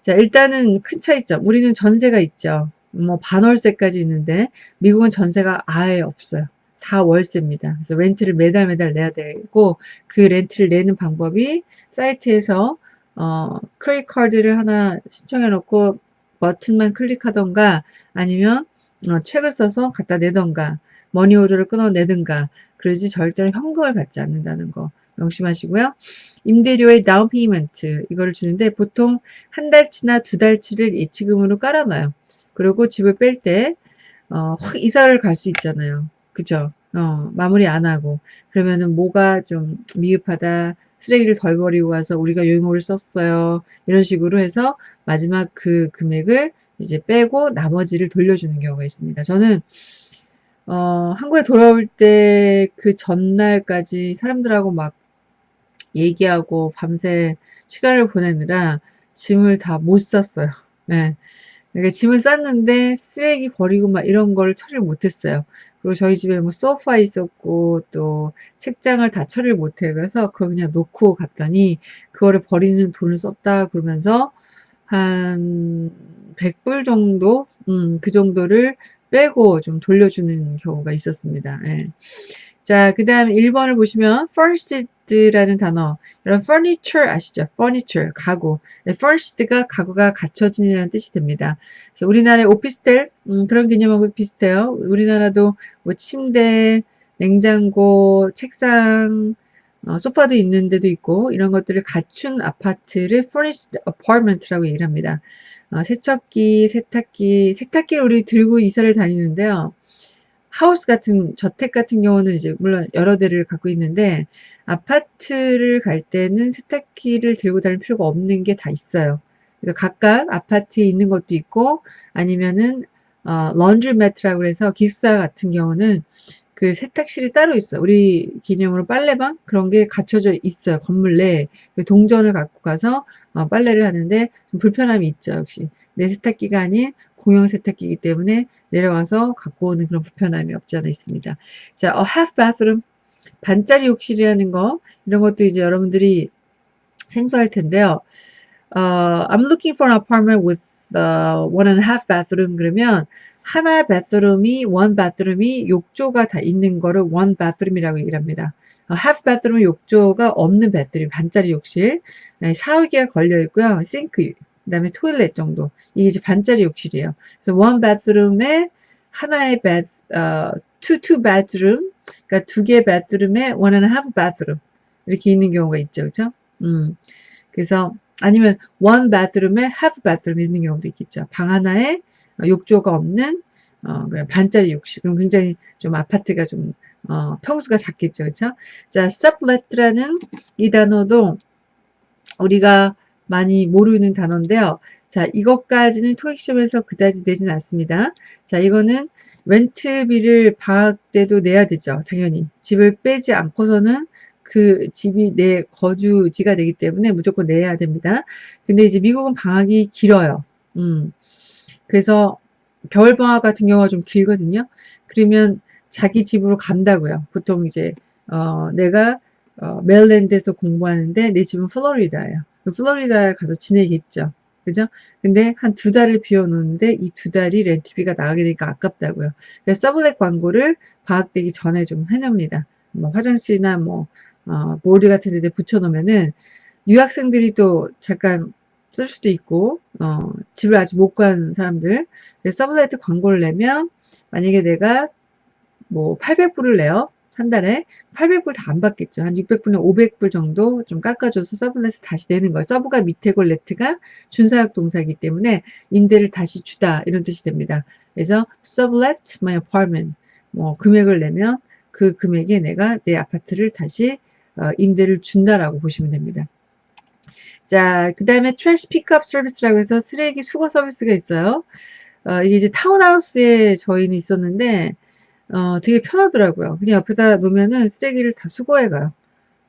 자, 일단은 큰 차이점. 우리는 전세가 있죠. 뭐 반월세까지 있는데 미국은 전세가 아예 없어요. 다 월세입니다. 그래서 렌트를 매달 매달 내야 되고 그 렌트를 내는 방법이 사이트에서 어, credit card를 하나 신청해 놓고 버튼만 클릭하던가 아니면 어, check을 써서 갖다 내던가 money order를 끊어내든가 그러지 절대로 현금을 받지 않는다는 거 명심하시고요. 임대료의 down payment 이거를 주는데 보통 한 달치나 두 달치를 예치금으로 깔아놔요. 그리고 집을 뺄때 어, 확 이사를 갈 수 있잖아요. 그죠? 어, 마무리 안 하고 그러면은 뭐가 좀 미흡하다 쓰레기를 덜 버리고 와서 우리가 유모를 썼어요. 이런 식으로 해서 마지막 그 금액을 이제 빼고 나머지를 돌려주는 경우가 있습니다. 저는 어, 한국에 돌아올 때 그 전날까지 사람들하고 막 얘기하고 밤새 시간을 보내느라 짐을 다못 쌌어요. 네. 그러니까 짐을 쌌는데 쓰레기 버리고 막 이런 걸 처리를 못했어요. 그리고 저희 집에 뭐 소파 있었고 또 책장을 다 처리를 못해 그래서 그걸 그냥 놓고 갔더니 그거를 버리는 돈을 썼다 그러면서 한 100불 정도 음, 그 정도를 빼고 좀 돌려주는 경우가 있었습니다. 예. 자, 그 다음 1번을 보시면 furnished라는 단어. 여러분 furniture 아시죠? furniture, 가구. 네, furnished가 가구가 갖춰진이라는 뜻이 됩니다. 그래서 우리나라의 오피스텔 음, 그런 개념하고 비슷해요. 우리나라도 뭐 침대, 냉장고, 책상, 어, 소파도 있는 데도 있고 이런 것들을 갖춘 아파트를 furnished apartment라고 얘기를 합니다. 어, 세척기, 세탁기, 세탁기를 우리 들고 이사를 다니는데요. 하우스 같은 저택 같은 경우는 이제 물론 여러 대를 갖고 있는데 아파트를 갈 때는 세탁기를 들고 다닐 필요가 없는 게 다 있어요. 그래서 각각 아파트에 있는 것도 있고 아니면은 어, 런드리매트라고 해서 기숙사 같은 경우는 그 세탁실이 따로 있어요. 우리 개념으로 빨래방 그런 게 갖춰져 있어요. 건물 내에 그 동전을 갖고 가서 어, 빨래를 하는데 좀 불편함이 있죠. 역시 내 세탁기가 아닌 공용 세탁기이기 때문에 내려가서 갖고 오는 그런 불편함이 없지 않아 있습니다. 자, a half bathroom 반짜리 욕실이라는 거 이런 것도 이제 여러분들이 생소할 텐데요. Uh, I'm looking for an apartment with uh, one and a half bathroom 그러면 하나 bathroom이 one bathroom이 욕조가 다 있는 거를 one bathroom이라고 얘기를 합니다. half bathroom 욕조가 없는 bathroom 반짜리 욕실 네, 샤워기가 걸려 있고요. 싱크 그 다음에 토일렛 정도. 이게 이제 반짜리 욕실이에요. 그래서 원 바스룸에 하나의 bed, 어, two, two bedroom, 그러니까 두 개의 one and a half bedroom 이렇게 있는 경우가 있죠, 그렇죠? 음, 그래서 아니면 one bedroom에 half bedroom 있는 경우도 있겠죠. 방 하나에 욕조가 없는 어, 그냥 반짜리 욕실. 그럼 굉장히 좀 아파트가 좀 어, 평수가 작겠죠, 그렇죠? 자, sublet라는 이 단어도 우리가 많이 모르는 단어인데요. 자, 이것까지는 토익 시험에서 그다지 내진 않습니다. 자, 이거는 렌트비를 방학 때도 내야 되죠. 당연히. 집을 빼지 않고서는 그 집이 내 거주지가 되기 때문에 무조건 내야 됩니다. 근데 이제 미국은 방학이 길어요. 음. 그래서 겨울 방학 같은 경우가 좀 길거든요. 그러면 자기 집으로 간다고요. 보통 이제 어, 내가 어, 메릴랜드에서 공부하는데 내 집은 플로리다예요. 그 플로리다에 가서 지내겠죠. 그죠? 근데 한 두 달을 비워놓는데 이 두 달이 렌트비가 나가게 되니까 아깝다고요. 그래서 sublet 광고를 방학되기 전에 좀 해놓습니다. 뭐 화장실이나 뭐 어, 보드 같은 데 붙여놓으면은 유학생들이 또 잠깐 쓸 수도 있고 어, 집을 아직 못 간 사람들 sublet 광고를 내면 만약에 내가 뭐 800불을 내요 한 달에 800불 다 안 받겠죠. 한 600불이나 500불 정도 좀 깎아줘서 sublet을 다시 내는 거예요. sub가 밑에고 let가 준사역 동사이기 때문에 임대를 다시 주다 이런 뜻이 됩니다. 그래서 sublet my apartment. 뭐 금액을 내면 그 금액에 내가 내 아파트를 다시 어, 임대를 준다라고 보시면 됩니다. 자, 그 다음에 trash pickup 서비스라고 해서 쓰레기 수거 서비스가 있어요. 어, 이게 이제 타운하우스에 저희는 있었는데, 어, 되게 편하더라고요. 그냥 옆에다 놓으면은 쓰레기를 다 수거해 가요.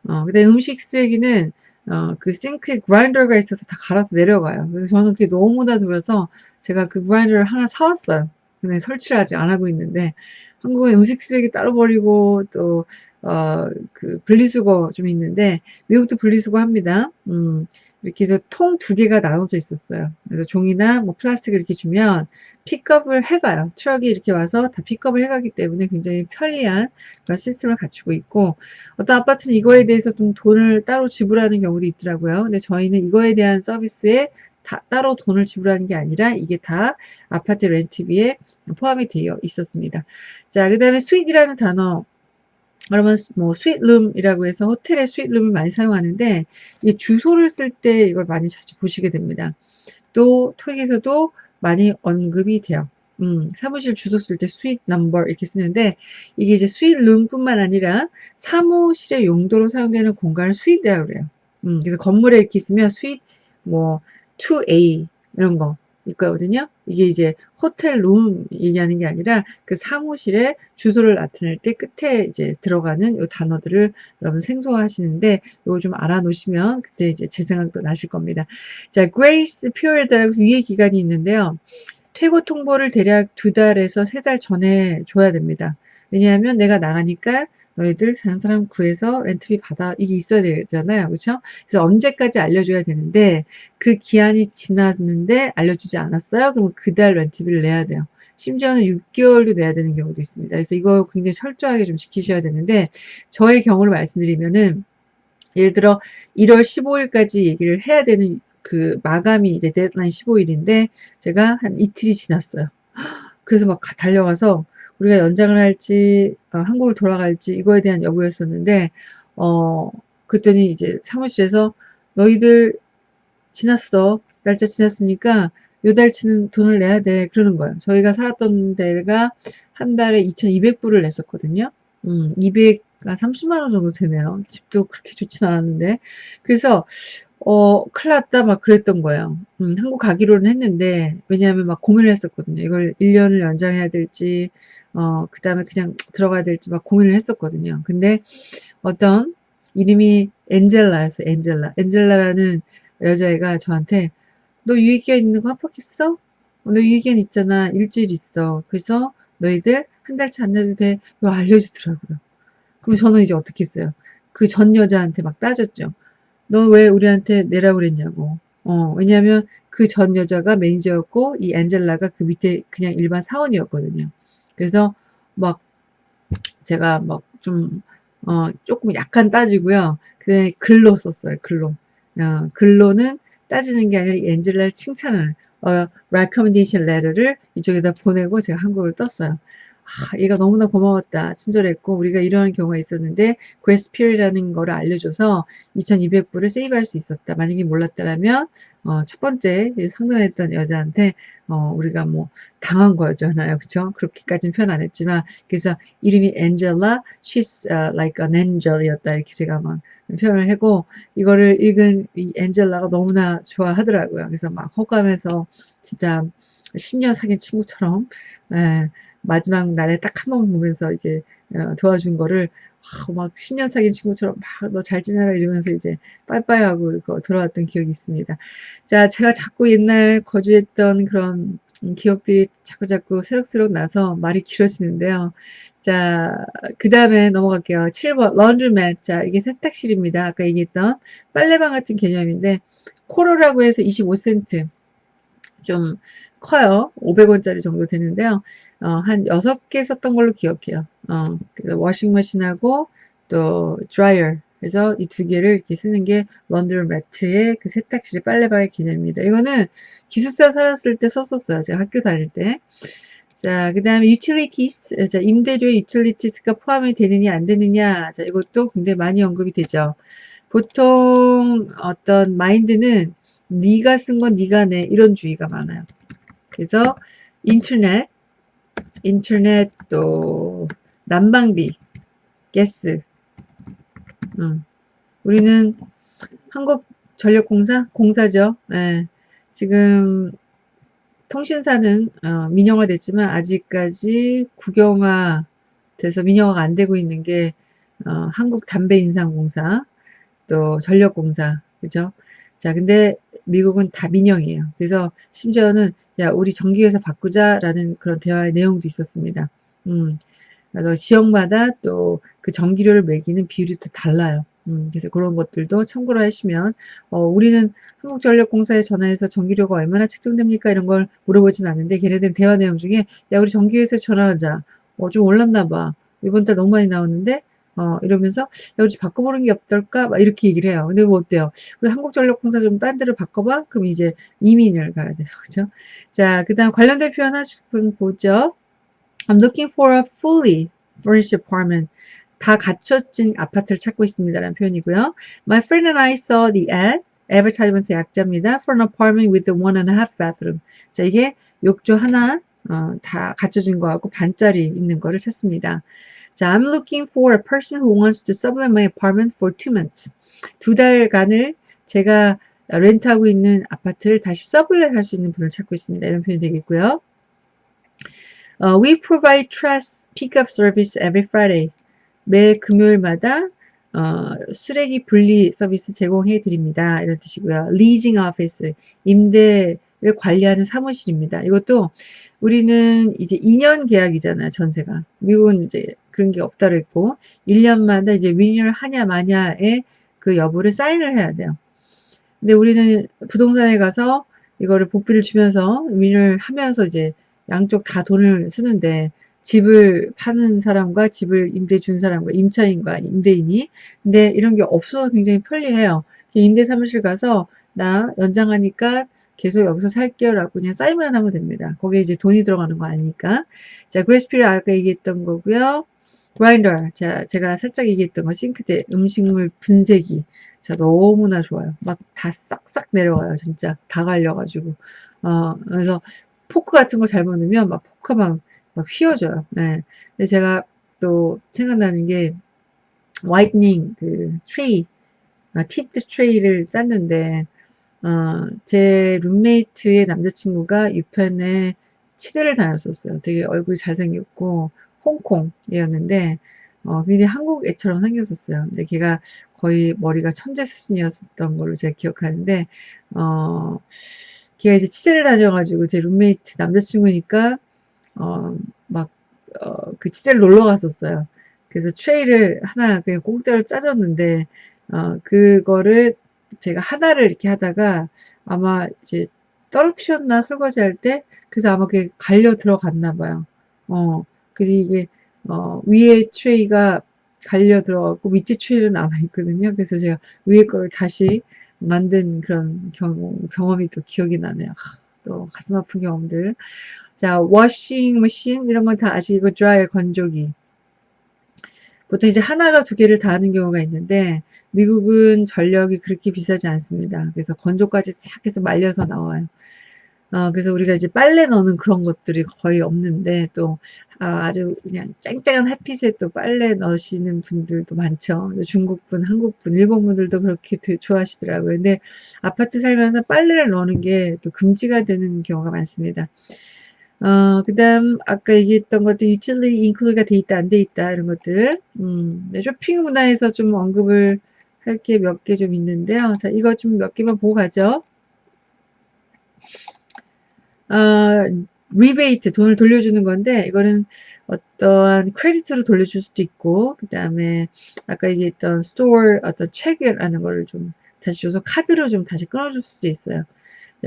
어, 그 다음에 음식 쓰레기는, 어, 그 싱크에 그라인더가 있어서 다 갈아서 내려가요. 그래서 저는 그게 너무나 좋아서 제가 그 그라인더를 하나 사왔어요. 근데 설치를 아직 안 하고 있는데, 한국은 음식 쓰레기 따로 버리고, 또, 어, 그, 분리수거 좀 있는데, 미국도 분리수거 합니다. 음, 이렇게 해서 통 두 개가 나눠져 있었어요. 그래서 종이나 뭐 플라스틱을 이렇게 주면 픽업을 해가요. 트럭이 이렇게 와서 다 픽업을 해가기 때문에 굉장히 편리한 그런 시스템을 갖추고 있고 어떤 아파트는 이거에 대해서 좀 돈을 따로 지불하는 경우도 있더라고요. 근데 저희는 이거에 대한 서비스에 다, 따로 돈을 지불하는 게 아니라 이게 다 아파트 렌트비에 포함이 되어 있었습니다. 자, 그 다음에 suite이라는 단어 그러면 뭐 suite room이라고 해서 호텔의 suite room을 많이 사용하는데 이 주소를 쓸 때 이걸 많이 자주 보시게 됩니다. 또 토익에서도 많이 언급이 돼요. 음, 사무실 주소 쓸 때 suite number 이렇게 쓰는데 이게 이제 suite room뿐만 아니라 사무실의 용도로 사용되는 공간을 suite이라고 그래요. 음, 그래서 건물에 이렇게 있으면 suite 뭐 2A 이런 거 있거든요. 이게 이제 호텔 룸 얘기하는 게 아니라 그 사무실에 주소를 나타낼 때 끝에 이제 들어가는 요 단어들을 여러분 생소하시는데 요거 좀 알아놓으시면 그때 이제 제 생각도 나실 겁니다. 자, grace period라고 유예 기간이 있는데요. 퇴고 통보를 대략 두 달에서 세 달 전에 줘야 됩니다. 왜냐하면 내가 나가니까 너희들 다른 사람 구해서 렌트비 받아 이게 있어야 되잖아요. 그렇죠 그래서 언제까지 알려줘야 되는데 그 기한이 지났는데 알려주지 않았어요. 그러면 그달 렌트비를 내야 돼요. 심지어는 6개월도 내야 되는 경우도 있습니다. 그래서 이거 굉장히 철저하게 좀 지키셔야 되는데 저의 경우를 말씀드리면은 예를 들어 1월 15일까지 얘기를 해야 되는 그 마감이 이제 데드라인 15일인데 제가 한 이틀이 지났어요. 그래서 막 달려가서 우리가 연장을 할지 어, 한국으로 돌아갈지 이거에 대한 여부였었는데 어 그랬더니 이제 사무실에서 너희들 지났어. 날짜 지났으니까 요 달치는 돈을 내야 돼. 그러는 거예요. 저희가 살았던 데가 한 달에 2200불을 냈었거든요. 음, 200, 아, 30만원 정도 되네요. 집도 그렇게 좋진 않았는데. 그래서 어, 큰일 났다, 막 그랬던 거예요. 음, 한국 가기로는 했는데, 왜냐하면 막 고민을 했었거든요. 이걸 1년을 연장해야 될지, 어, 그 다음에 그냥 들어가야 될지 막 고민을 했었거든요. 근데 어떤 이름이 엔젤라였어요, 엔젤라. 엔젤라라는 여자애가 저한테, 너 유익기한 있는 거 합격했어? 어, 너 유익기한 있잖아. 일주일 있어. 그래서 너희들 한 달치 안 내도 돼. 이거 알려주더라고요. 그럼 저는 이제 어떻게 했어요? 그 전 여자한테 막 따졌죠. 너 왜 우리한테 내라고 그랬냐고. 어, 왜냐하면 그전 여자가 매니저였고 이 엔젤라가 그 밑에 그냥 일반 사원이었거든요. 그래서 막 제가 막 좀 어, 조금 약간 따지고요. 그냥 글로 썼어요. 글로. 어, 글로는 따지는 게 아니라 엔젤라를 칭찬을 어, recommendation letter를 이쪽에다 보내고 제가 한국을 떴어요. 아, 얘가 너무나 고마웠다. 친절했고 우리가 이런 경우가 있었는데 grace period이라는 거를 알려줘서 2200불을 세이브할 수 있었다. 만약에 몰랐다면 어, 첫 번째 상담했던 여자한테 어, 우리가 뭐 당한 거였잖아요. 그쵸? 그렇게까지는 표현 안 했지만 그래서 이름이 엔젤라 she's uh, like an angel이었다. 이렇게 제가 막 표현을 하고 이거를 읽은 이 엔젤라가 너무나 좋아하더라고요. 그래서 막 호감해서 진짜 10년 사귄 친구처럼 예, 마지막 날에 딱 한 번 보면서 이제 어, 도와준 거를 아, 막 10년 사귄 친구처럼 막 너 잘 지내라 이러면서 이제 빠이빠이하고 이거 돌아왔던 기억이 있습니다. 자, 제가 자꾸 옛날 거주했던 그런 기억들이 자꾸 자꾸 새록새록 나서 말이 길어지는데요. 자, 그 다음에 넘어갈게요. 7번, 런드맷. 자, 이게 세탁실입니다. 아까 얘기했던 빨래방 같은 개념인데, 코로라고 해서 25센트. 좀 커요. 500원짜리 정도 되는데요. 어, 한 6개 썼던 걸로 기억해요. 어, 그래서 워싱머신하고 또 드라이어 그래서 이 두 개를 이렇게 쓰는 게 런드리 매트의 그 세탁실 빨래방의 개념입니다. 이거는 기숙사 살았을 때 썼었어요. 제가 학교 다닐 때. 자, 그 다음에 utilities. 자, 임대료의 utilities가 포함이 되느냐, 안 되느냐. 자, 이것도 굉장히 많이 언급이 되죠. 보통 어떤 마인드는 네가 쓴 건 네가 내 이런 주의가 많아요. 그래서 인터넷, 인터넷 또 난방비, 가스. 음. 우리는 한국전력공사 공사죠. 예. 지금 통신사는 어, 민영화 됐지만 아직까지 국영화 돼서 민영화가 안 되고 있는 게 어, 한국 담배 인상공사 또 전력공사 그죠? 자 근데 미국은 다 민영이에요. 그래서 심지어는 야 우리 전기회사 바꾸자라는 그런 대화의 내용도 있었습니다. 음, 지역마다 또 그 전기료를 매기는 비율이 또 달라요. 음, 그래서 그런 것들도 참고로 하시면 어, 우리는 한국전력공사에 전화해서 전기료가 얼마나 책정됩니까? 이런 걸 물어보진 않는데 걔네들 대화 내용 중에 야 우리 전기회사에 전화하자. 어, 좀 올랐나 봐. 이번 달 너무 많이 나왔는데 어, 이러면서 야 우리 바꿔보는 게 어떨까? 막 이렇게 얘기를 해요. 근데 뭐 어때요? 우리 한국전력공사 좀 딴 데로 바꿔봐? 그럼 이제 이민을 가야 돼요. 그죠? 자, 그 다음 관련된 표현 분 보죠. I'm looking for a fully furnished apartment. 다 갖춰진 아파트를 찾고 있습니다라는 표현이고요. My friend and I saw the ad. advertisement의 약자입니다. For an apartment with one and a half bathroom. 자, 이게 욕조 하나 어, 다 갖춰진 거하고 반짜리 있는 거를 찾습니다. 자, I'm looking for a person who wants to sublet my apartment for two months. 두 달간을 제가 렌트하고 있는 아파트를 다시 서블렛 할 수 있는 분을 찾고 있습니다. 이런 표현이 되겠고요. Uh, we provide trash pickup service every Friday. 매 금요일마다 어, 쓰레기 분리 서비스 제공해 드립니다. 이런 뜻이고요. leasing office, 임대를 관리하는 사무실입니다. 이것도 우리는 이제 2년 계약이잖아요. 전세가. 미국은 이제 그런 게 없다고 했고 1년마다 이제 리뉴얼 하냐 마냐의 그 여부를 사인을 해야 돼요. 근데 우리는 부동산에 가서 이거를 복비를 주면서 리뉴얼 하면서 이제 양쪽 다 돈을 쓰는데 집을 파는 사람과 집을 임대 준 사람과 임차인과 임대인이 근데 이런 게 없어서 굉장히 편리해요. 임대 사무실 가서 나 연장하니까 계속 여기서 살게요 라고 그냥 사인만 하면 됩니다. 거기에 이제 돈이 들어가는 거 아니니까. 자, 그레스피를 아까 얘기했던 거고요. 그라인더. 자, 제가 살짝 얘기했던 거 싱크대 음식물 분쇄기. 자, 너무나 좋아요. 막 다 싹싹 내려와요. 진짜 다 갈려 가지고. 어, 그래서 포크 같은 거 잘못 넣으면 막 포크가 막, 막 휘어져요. 네. 근데 제가 또 생각나는 게 whitening 그 트레이, 아, teeth tray를 짰는데 어, 제 룸메이트의 남자친구가 UPenn에 치대를 다녔었어요. 되게 얼굴이 잘생겼고 홍콩이었는데 어, 굉장히 한국 애처럼 생겼었어요. 근데 걔가 거의 머리가 천재 수준이었던 걸로 제가 기억하는데 어, 걔가 이제 치대를 다녀가지고 제 룸메이트 남자친구니까 어, 막 어, 그 치대를 놀러 갔었어요. 그래서 트레이를 하나 그냥 공짜로 짜줬는데 어, 그거를 제가 하나를 이렇게 하다가 아마 이제 떨어뜨렸나 설거지 할 때 그래서 아마 그게 갈려 들어갔나 봐요. 어, 그래서 이게 어, 위에 tray가 갈려 들어갔고 밑에 tray는 남아 있거든요. 그래서 제가 위에 거를 다시 만든 그런 경험, 경험이 또 기억이 나네요. 하, 또 가슴 아픈 경험들. 자, washing machine 이런 건 다 아시고 dryer 건조기. 보통 이제 하나가 두 개를 다 하는 경우가 있는데 미국은 전력이 그렇게 비싸지 않습니다. 그래서 건조까지 싹 해서 말려서 나와요. 어, 그래서 우리가 이제 빨래 넣는 그런 것들이 거의 없는데 또 아, 주 그냥 쨍쨍한 햇빛에 또 빨래 넣으시는 분들도 많죠. 중국분, 한국분, 일본분들도 그렇게 좋아하시더라고요. 근데 아파트 살면서 빨래를 넣는 게 또 금지가 되는 경우가 많습니다. 어, 그 다음, 아까 얘기했던 것도 utility include가 돼 있다, 안 돼 있다, 이런 것들. 음, 네, 쇼핑 문화에서 좀 언급을 할 게 몇 개 좀 있는데요. 자, 이거 좀 몇 개만 보고 가죠. 어, rebate 돈을 돌려주는 건데 이거는 어떠한 credit으로 돌려줄 수도 있고 그 다음에 아까 얘기했던 store 어떤 check라는 거를 좀 다시 줘서 카드로 좀 다시 끊어줄 수도 있어요.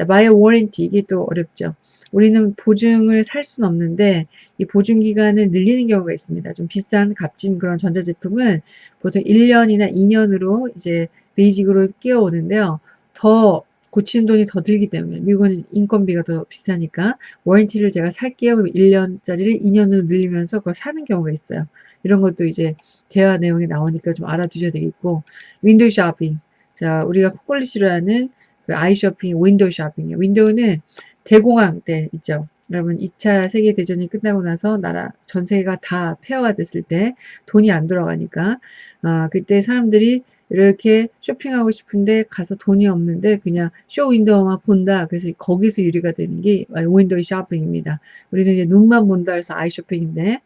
buy warranty 이게 또 어렵죠. 우리는 보증을 살 수는 없는데 이 보증 기간을 늘리는 경우가 있습니다. 좀 비싼 값진 그런 전자제품은 보통 1년이나 2년으로 이제 basic으로 끼어오는데요. 더 고치는 돈이 더 들기 때문에 미국은 인건비가 더 비싸니까 warranty를 제가 살게요. 그럼 1년짜리를 2년으로 늘리면서 그걸 사는 경우가 있어요. 이런 것도 이제 대화 내용에 나오니까 좀 알아두셔야 되겠고 window shopping 자 우리가 싫어하는 그 아이 쇼핑 window shopping이에요. window는 대공황 때 있죠. 여러분 2차 세계대전이 끝나고 나서 나라 전 세계가 다 폐허가 됐을 때 돈이 안 돌아가니까 아, 그때 사람들이 이렇게 쇼핑하고 싶은데 가서 돈이 없는데 그냥 쇼 윈도우만 본다. 그래서 거기서 유래가 되는 게 window shopping입니다. 우리는 이제 눈만 본다 해서 아이 쇼핑인데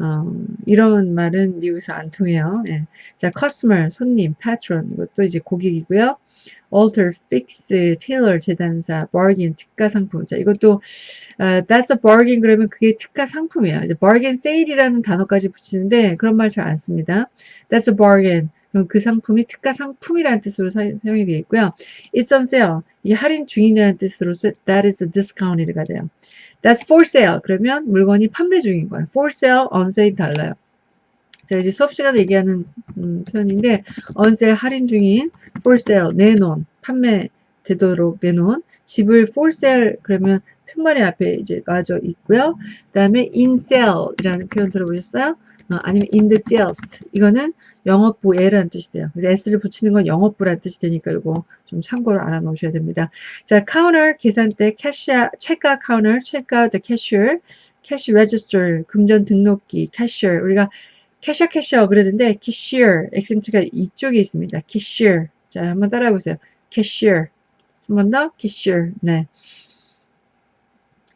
어, 이런 말은 미국에서 안 통해요. 예. 자, customer, 손님, patron 이것도 이제 고객이고요. alter, fix, tailor, 재단사, bargain, 특가 상품. 자, 이것도 uh, that's a bargain 그러면 그게 특가 상품이에요. 이제 bargain sale이라는 단어까지 붙이는데 그런 말 잘 안 씁니다. that's a bargain. 그럼 그 상품이 특가 상품이라는 뜻으로 사, 용이 되어 있고요. It's on sale. 이 할인 중이라는 뜻으로 that is a discounted가 돼요. That's for sale. 그러면 물건이 판매 중인 거예요. For sale, on sale 달라요. 제가 이제 수업 시간에 얘기하는 음, 표현인데 on sale 할인 중인 for sale 내놓은 판매 되도록 내놓은 집을 for sale 그러면 편말이 앞에 이제 놔져 있고요. 그 다음에 in sale이라는 표현 들어보셨어요? 어, 아니면 in the sales 이거는 영업부 L이라는 뜻이 돼요. 그래서 S를 붙이는 건 영업부라는 뜻이 되니까 이거 좀 참고를 알아 놓으셔야 됩니다. 자, 카운터 계산대 cashier check counter check the cashier cash register 금전 등록기 cashier 우리가 cashier cashier 그랬는데 cashier accent가 이쪽에 있습니다. cashier 자 한번 따라해 보세요. cashier 한번 더 cashier 네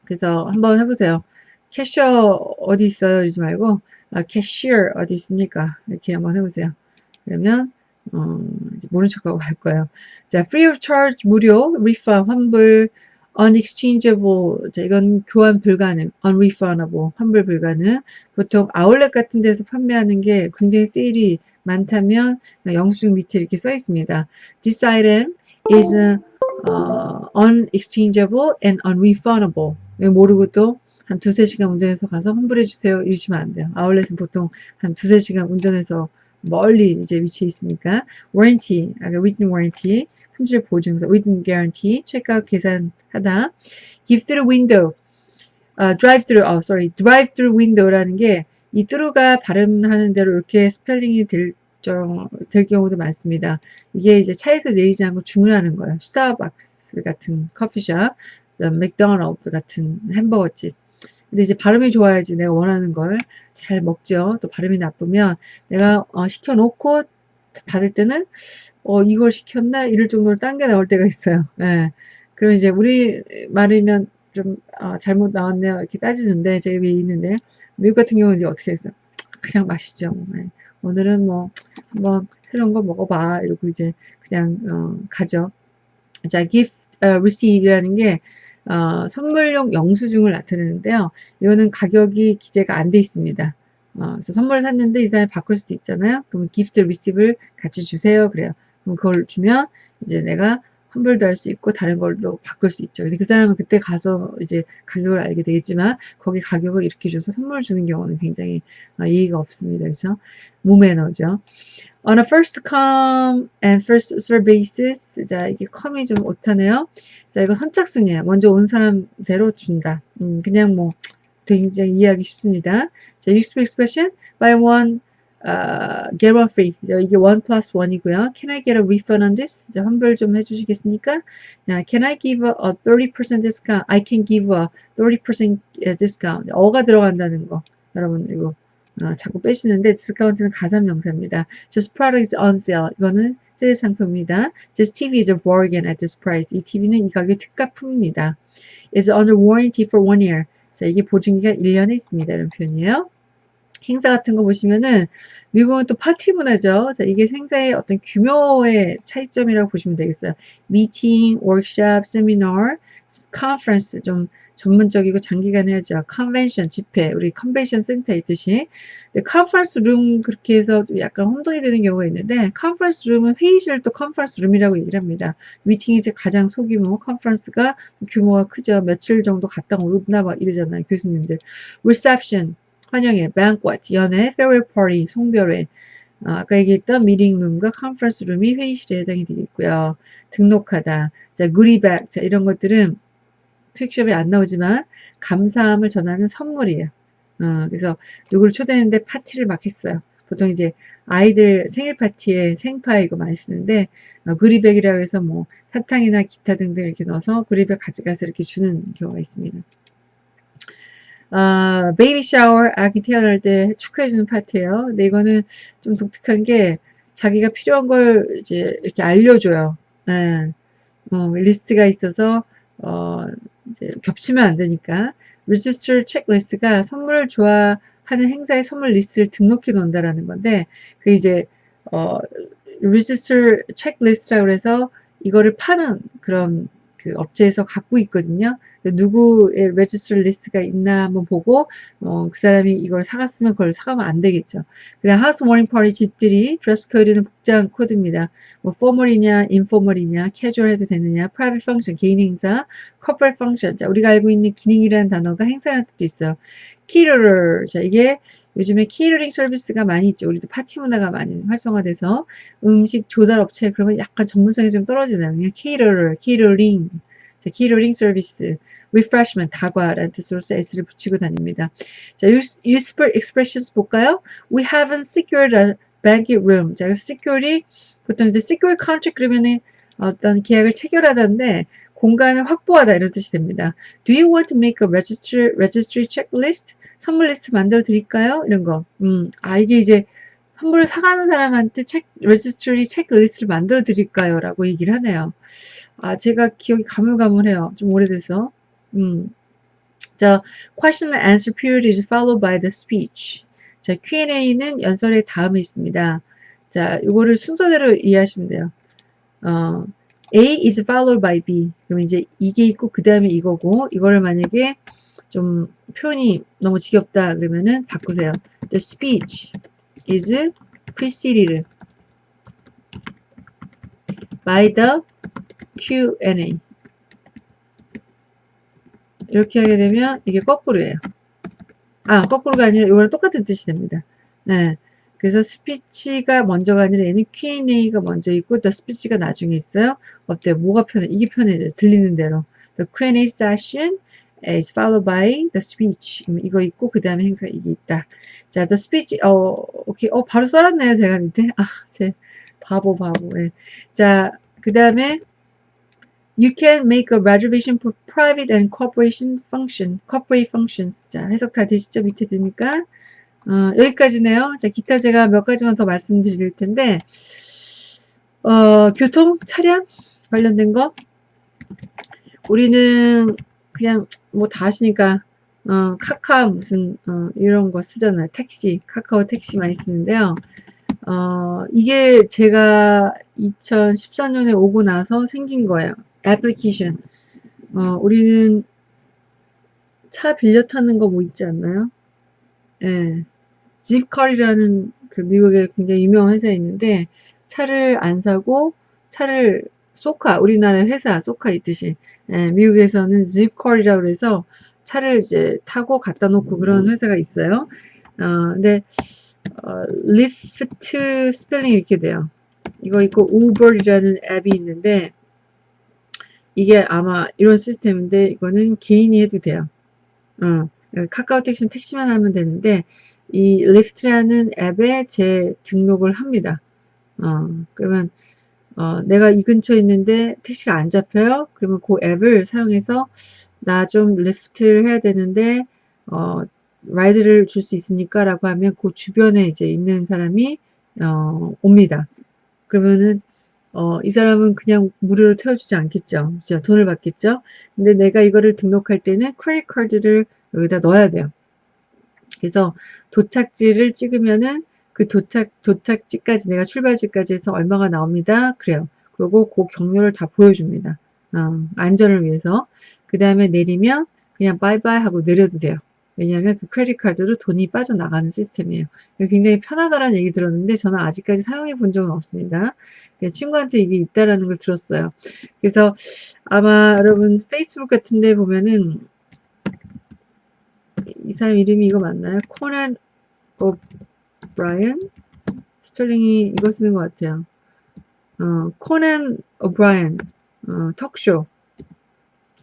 그래서 한번 해보세요. 캐셔 어디 있어요? 이러지 말고 아, 캐시어 어디 있습니까? 이렇게 한번 해보세요. 그러면 어, 모른 척하고 할 거예요. 자, free of charge 무료, refund 환불, unexchangeable 자, 이건 교환 불가능, unrefundable 환불 불가능. 보통 아울렛 같은 데서 판매하는 게 굉장히 세일이 많다면 영수증 밑에 이렇게 써 있습니다. This item is uh, unexchangeable and unrefundable. 모르고 또 한 두세 시간 운전해서 가서 환불해 주세요 이러시면 안 돼요. 아울렛은 보통 한 두세 시간 운전해서 멀리 이제 위치해 있으니까 warranty, 아까 written warranty, 품질 보증서, written guarantee, check out 계산하다, drive through window, uh, drive through, oh sorry, drive through window라는 게 이 thru가 발음하는 대로 이렇게 스펠링이 될, 될 경우도 많습니다. 이게 이제 차에서 내리지 않고 주문하는 거예요. 스타벅스 같은 커피숍, 맥도날드 같은 햄버거집 근데 이제 발음이 좋아야지 내가 원하는 걸 잘 먹죠. 또 발음이 나쁘면 내가 어, 시켜놓고 받을 때는 어 이걸 시켰나 이럴 정도로 딴게 나올 때가 있어요. 예. 그럼 이제 우리 말이면 좀 어, 잘못 나왔네요 이렇게 따지는데 제가 여기 있는데 미국 같은 경우는 이제 어떻게 했어요? 그냥 마시죠. 예. 오늘은 뭐 한번 새로운 거 먹어봐 이러고 이제 그냥 어, 가죠. 자, gift uh, receive이라는 게 어, 선물용 영수증을 나타내는데요. 이거는 가격이 기재가 안 돼 있습니다. 어, 그래서 선물을 샀는데 이 사람이 바꿀 수도 있잖아요. 그러면 기프트 리시브를 같이 주세요. 그래요. 그럼 그걸 주면 이제 내가 환불도 할 수 있고 다른 걸로 바꿀 수 있죠. 근데 그 사람은 그때 가서 이제 가격을 알게 되겠지만 거기 가격을 이렇게 줘서 선물 주는 경우는 굉장히 어, 이의가 없습니다. 그래서 무매너죠. On a first come and first serve basis. 자, 이게 come이 좀 오타네요. 자, 이거 선착순이에요. 먼저 온 사람대로 준다. 음, 그냥 뭐 굉장히 이해하기 쉽습니다. 자, useful expression by one uh, get one free. 이게 one plus one이고요. Can I get a refund on this? 이제 환불 좀 해주시겠습니까? Now, can I give a, a 30% discount? I can give a 30% discount. a가 들어간다는 거. 여러분 이거 어, 자꾸 빼시는데 discount는 가산 명사입니다. This product is on sale. 이거는 세일 상품입니다. This TV is a bargain at this price. 이 TV는 이 가격 특가품입니다. It's under warranty for one year. 자, 이게 보증기간 1년이 있습니다. 이런 표현이에요. 행사 같은 거 보시면은 미국은 또 파티 문화죠. 자, 이게 행사의 어떤 규모의 차이점이라고 보시면 되겠어요. 미팅, 워크샵, 세미나, 컨퍼런스 좀 전문적이고 장기간 해야죠. 컨벤션 집회, 우리 convention center 있듯이. conference room 그렇게 해서 약간 혼동이 되는 경우가 있는데 conference room은 회의실을 또 conference room이라고 얘기를 합니다. 미팅이 이제 가장 소규모 conference가 규모가 크죠. 며칠 정도 갔다 오나 막 이러잖아요. 교수님들. reception 환영회, banquet, 연회, farewell 송별회. 어, 아까 얘기했던 미팅룸과 컨퍼런스 룸이 회의실에 해당이 되겠고요. 등록하다. 자, goodie 자, 이런 것들은 투익숍에 안 나오지만 감사함을 전하는 선물이에요. 어, 그래서 누구를 초대했는데 파티를 막 했어요. 보통 이제 아이들 생일 파티에 생파 이거 많이 쓰는데 어, 그리백이라고 해서 뭐 사탕이나 기타 등등 이렇게 넣어서 그리백 가져가서 이렇게 주는 경우가 있습니다. 아, baby shower 아기 태어날 때 축하해주는 파티예요. 근데 이거는 좀 독특한 게 자기가 필요한 걸 이제 이렇게 알려줘요. 네. 어, 리스트가 있어서 어, 이제 겹치면 안 되니까. Register checklist가 선물을 줘야 하는 행사의 선물 리스트를 등록해 놓는다라는 건데 그 이제 어, register checklist라고 해서 이거를 파는 그런 그 업체에서 갖고 있거든요. 누구의 register 리스트가 있나 한번 보고 어, 그 사람이 이걸 사갔으면 그걸 사가면 안 되겠죠. 그다음 housewarming party 집들이 dress code는 복장 코드입니다. 뭐 formal이냐, informal이냐, 캐주얼 해도 되느냐, private function 개인 행사, couple function. 자, 우리가 알고 있는 기능이라는 단어가 행사라는 뜻도 있어요. caterer. 자, 이게 요즘에 키러링 서비스가 많이 있죠. 우리도 파티 문화가 많이 활성화돼서 음식 조달 업체 그러면 약간 전문성이 좀 떨어지나요? 그냥 caterer, catering. 자, 키러링 서비스. refreshment, 다과라는 뜻으로서 s를 붙이고 다닙니다. 자, useful expressions 볼까요? We haven't secured a banquet room. 자, 그래서 secure이 보통 이제 secure contract 그러면은 어떤 계약을 체결하다인데 공간을 확보하다 이런 뜻이 됩니다. Do you want to make a registry, registry checklist? 선물 리스트 만들어 드릴까요? 이런 거. 음, 아, 이게 이제 선물을 사가는 사람한테 책, registry checklist를 만들어 드릴까요? 라고 얘기를 하네요. 아, 제가 기억이 가물가물해요. 좀 오래돼서. 음. 자, question and answer period is followed by the speech. 자, Q&A는 연설의 다음에 있습니다. 자, 이거를 순서대로 이해하시면 돼요. 어, A is followed by B. 그럼 이제 이게 있고 그 다음에 이거고 이거를 만약에 좀 표현이 너무 지겹다 그러면은 바꾸세요. The speech is preceded by the Q&A. 이렇게 하게 되면 이게 거꾸로예요. 아, 거꾸로가 아니라 이거랑 똑같은 뜻이 됩니다. 네. 그래서 스피치가 먼저가 아니라 얘는 Q&A가 먼저 있고 또 스피치가 나중에 있어요. 어때요? 뭐가 편해? 이게 편해요. 들리는 대로. The Q&A session is followed by the speech. 이거 있고 그 다음에 행사가 이게 있다. 자, the speech. 어, 오케이. 어, 바로 써놨네요. 제가 밑에. 아, 제 바보 바보. 네. 자, 그 다음에 You can make a reservation for private and corporation function, corporate functions. 자, 해석 다 되시죠? 밑에 되니까. 어, 여기까지네요. 자, 기타 제가 몇 가지만 더 말씀드릴 텐데, 어, 교통, 차량 관련된 거. 우리는 그냥 뭐 다 하시니까, 어, 카카 무슨, 어, 이런 거 쓰잖아요. 택시, 카카오 택시 많이 쓰는데요. 어, 이게 제가 2014년에 오고 나서 생긴 거예요. 애플리케이션. 어, 우리는 차 빌려 타는 거 뭐 있지 않나요? 예. 집컬이라는 그 미국의 굉장히 유명한 회사에 있는데 차를 안 사고 차를 소카 우리나라 회사 소카 있듯이 예, 미국에서는 zipcar이라고 해서 차를 이제 타고 갖다 놓고 그런 회사가 있어요. 어, 근데 어, Lyft 스펠링이 이렇게 돼요. 이거 있고 Uber이라는 앱이 있는데 이게 아마 이런 시스템인데 이거는 개인이 해도 돼요. 어, 카카오 택시는 택시만 하면 되는데 이 Lyft라는 앱에 제 등록을 합니다. 어, 그러면 어, 내가 이 근처에 있는데 택시가 안 잡혀요? 그러면 그 앱을 사용해서 나 좀 Lyft를 해야 되는데 어, ride를 줄 수 있습니까? 라고 하면 그 주변에 이제 있는 사람이 어, 옵니다. 그러면은 어, 이 사람은 그냥 무료로 태워주지 않겠죠. 그죠? 돈을 받겠죠. 근데 내가 이거를 등록할 때는 credit card를 여기다 넣어야 돼요. 그래서 도착지를 찍으면은 그 도착, 도착지까지 내가 출발지까지 해서 얼마가 나옵니다. 그래요. 그리고 그 경로를 다 보여줍니다. 어, 안전을 위해서. 그 다음에 내리면 그냥 바이바이 하고 내려도 돼요. 왜냐하면 그 크레딧 카드로 돈이 빠져나가는 시스템이에요. 굉장히 편하다라는 얘기 들었는데 저는 아직까지 사용해 본 적은 없습니다. 친구한테 이게 있다라는 걸 들었어요. 그래서 아마 여러분 페이스북 같은 데 보면은 이 사람 이름이 이거 맞나요? 코난 오브라이언? 스펠링이 이거 쓰는 것 같아요. 어, 코난 오브라이언 어, 토크쇼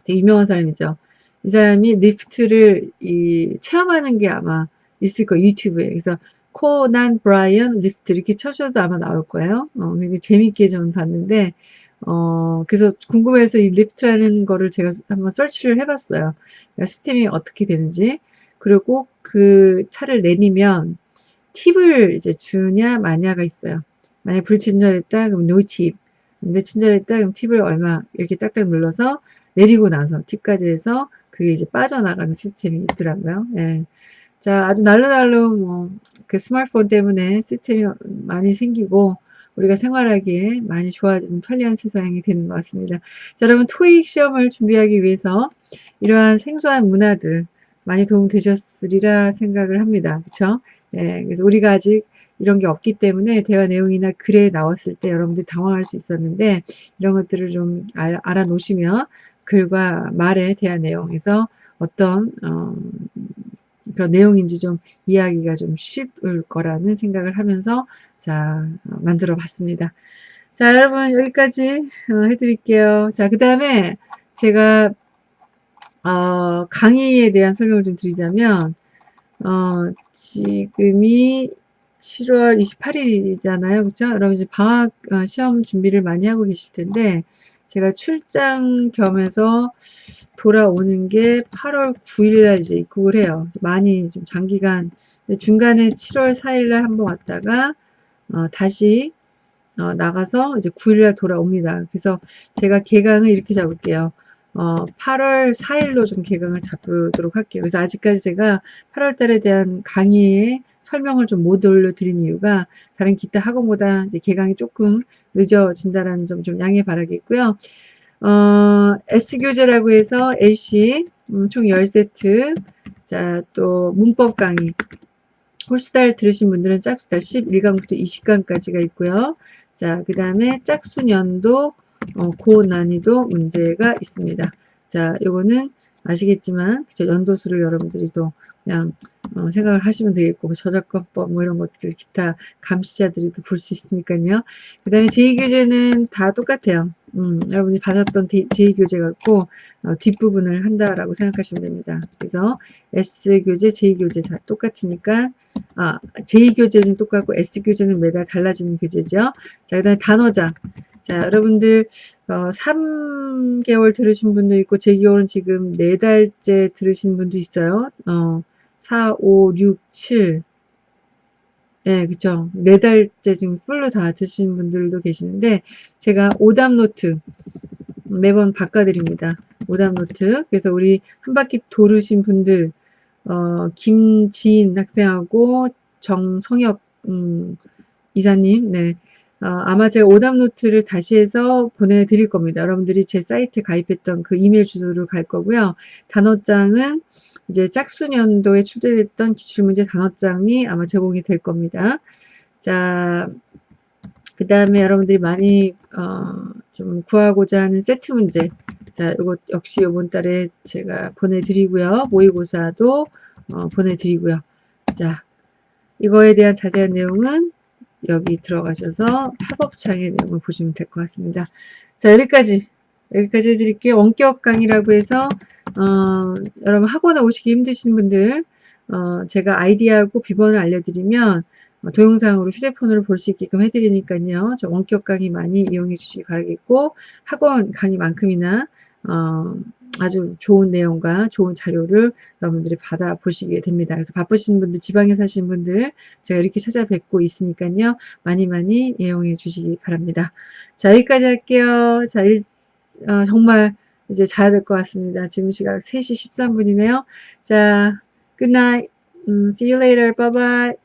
되게 유명한 사람이죠. 이 사람이 Lyft를 이 체험하는 게 아마 있을 거예요. 유튜브에. 그래서 코난 브라이언 Lyft 이렇게 쳐셔도 아마 나올 거예요. 어, 굉장히 재밌게 저는 봤는데 어, 그래서 궁금해서 이 Lyft라는 거를 제가 한번 설치를 해봤어요. 그러니까 시스템이 어떻게 되는지. 그리고 그 차를 내리면 팁을 이제 주냐 마냐가 있어요. 만약 불친절했다 그럼 no tip. 근데 친절했다 그럼 팁을 얼마 이렇게 딱딱 눌러서 내리고 나서 팁까지 해서 그게 이제 빠져나가는 시스템이 있더라고요. 예. 자, 아주 날로날로 뭐 그 스마트폰 때문에 시스템이 많이 생기고 우리가 생활하기에 많이 좋아지는 편리한 세상이 되는 것 같습니다. 자, 여러분 토익 시험을 준비하기 위해서 이러한 생소한 문화들 많이 도움되셨으리라 생각을 합니다. 그쵸? 예, 그래서 우리가 아직 이런 게 없기 때문에 대화 내용이나 글에 나왔을 때 여러분들이 당황할 수 있었는데 이런 것들을 좀 알, 아놓으시면 글과 말에 대한 내용에서 어떤 어, 그런 내용인지 좀 이해하기가 좀 쉽을 거라는 생각을 하면서 자 어, 만들어 봤습니다. 자 여러분 여기까지 어, 해드릴게요. 자그 다음에 제가 어, 강의에 대한 설명을 좀 드리자면 어, 지금이 7월 28일이잖아요. 그렇죠? 여러분 이제 방학 어, 시험 준비를 많이 하고 계실 텐데 제가 출장 겸해서 돌아오는 게 8월 9일 날 이제 입국을 해요. 많이 좀 장기간 중간에 7월 4일 날 한번 왔다가 어, 다시 어, 나가서 이제 9일 날 돌아옵니다. 그래서 제가 개강을 이렇게 잡을게요. 어, 8월 4일로 좀 개강을 잡도록 할게요. 그래서 아직까지 제가 8월 달에 대한 강의에 설명을 좀 못 올려드린 이유가 다른 기타 학원보다 이제 개강이 조금 늦어진다라는 점 좀 양해 바라겠고요. 어, S교재라고 해서 AC 음, 총 10세트 자 또 문법 강의 홀수달 들으신 분들은 짝수달 11강부터 20강까지가 있고요. 자, 그 다음에 짝수년도 어, 고난이도 문제가 있습니다. 자, 요거는 아시겠지만 그쵸? 연도수를 여러분들이 또 그냥 어, 생각을 하시면 되겠고 뭐 저작권법 뭐 이런 것들 기타 감시자들이 또 볼 수 있으니까요. 그 다음에 제2교재는 다 똑같아요. 음, 여러분이 받았던 제2교재 갖고 어, 뒷부분을 한다라고 생각하시면 됩니다. 그래서 S교재, 제2교재 다 똑같으니까 아, 제2교재는 똑같고 S교재는 매달 달라지는 교재죠. 자, 그 다음에 단어장 자, 여러분들 어, 3개월 들으신 분도 있고 제 기억은 지금 4달째 들으신 분도 있어요. 어, 4, 5, 6, 7 예, 그쵸. 4달째 지금 풀로 다 드신 분들도 계시는데 제가 오답 노트 매번 바꿔드립니다. 오답 노트. 그래서 우리 한 바퀴 도신 분들 어, 김지인 학생하고 정성혁 음, 이사님 네. 어, 아마 제가 오답 노트를 다시 해서 보내드릴 겁니다. 여러분들이 제 사이트에 가입했던 그 이메일 주소로 갈 거고요. 단어장은 이제 짝수년도에 출제됐던 기출문제 단어장이 아마 제공이 될 겁니다. 자, 그 다음에 여러분들이 많이 어, 좀 구하고자 하는 세트 문제 자 이거 역시 이번 달에 제가 보내드리고요 모의고사도 어, 보내드리고요 자 이거에 대한 자세한 내용은 여기 들어가셔서 팝업창의 내용을 보시면 될 것 같습니다. 자 여기까지. 여기까지 해드릴게요. 원격 강의라고 해서 어, 여러분 학원에 오시기 힘드신 분들 어, 제가 아이디하고 비번을 알려드리면 어, 동영상으로 휴대폰으로 볼 수 있게끔 해드리니까요. 저 원격 강의 많이 이용해 주시기 바라겠고 학원 강의만큼이나 어, 아주 좋은 내용과 좋은 자료를 여러분들이 받아 보시게 됩니다. 그래서 바쁘신 분들, 지방에 사신 분들 제가 이렇게 찾아뵙고 있으니까요. 많이 많이 이용해 주시기 바랍니다. 자 여기까지 할게요. 자 일, 어, 정말 이제 자야 될 것 같습니다. 지금 시각 3시 13분이네요. 자, good night. 음, see you later. Bye bye.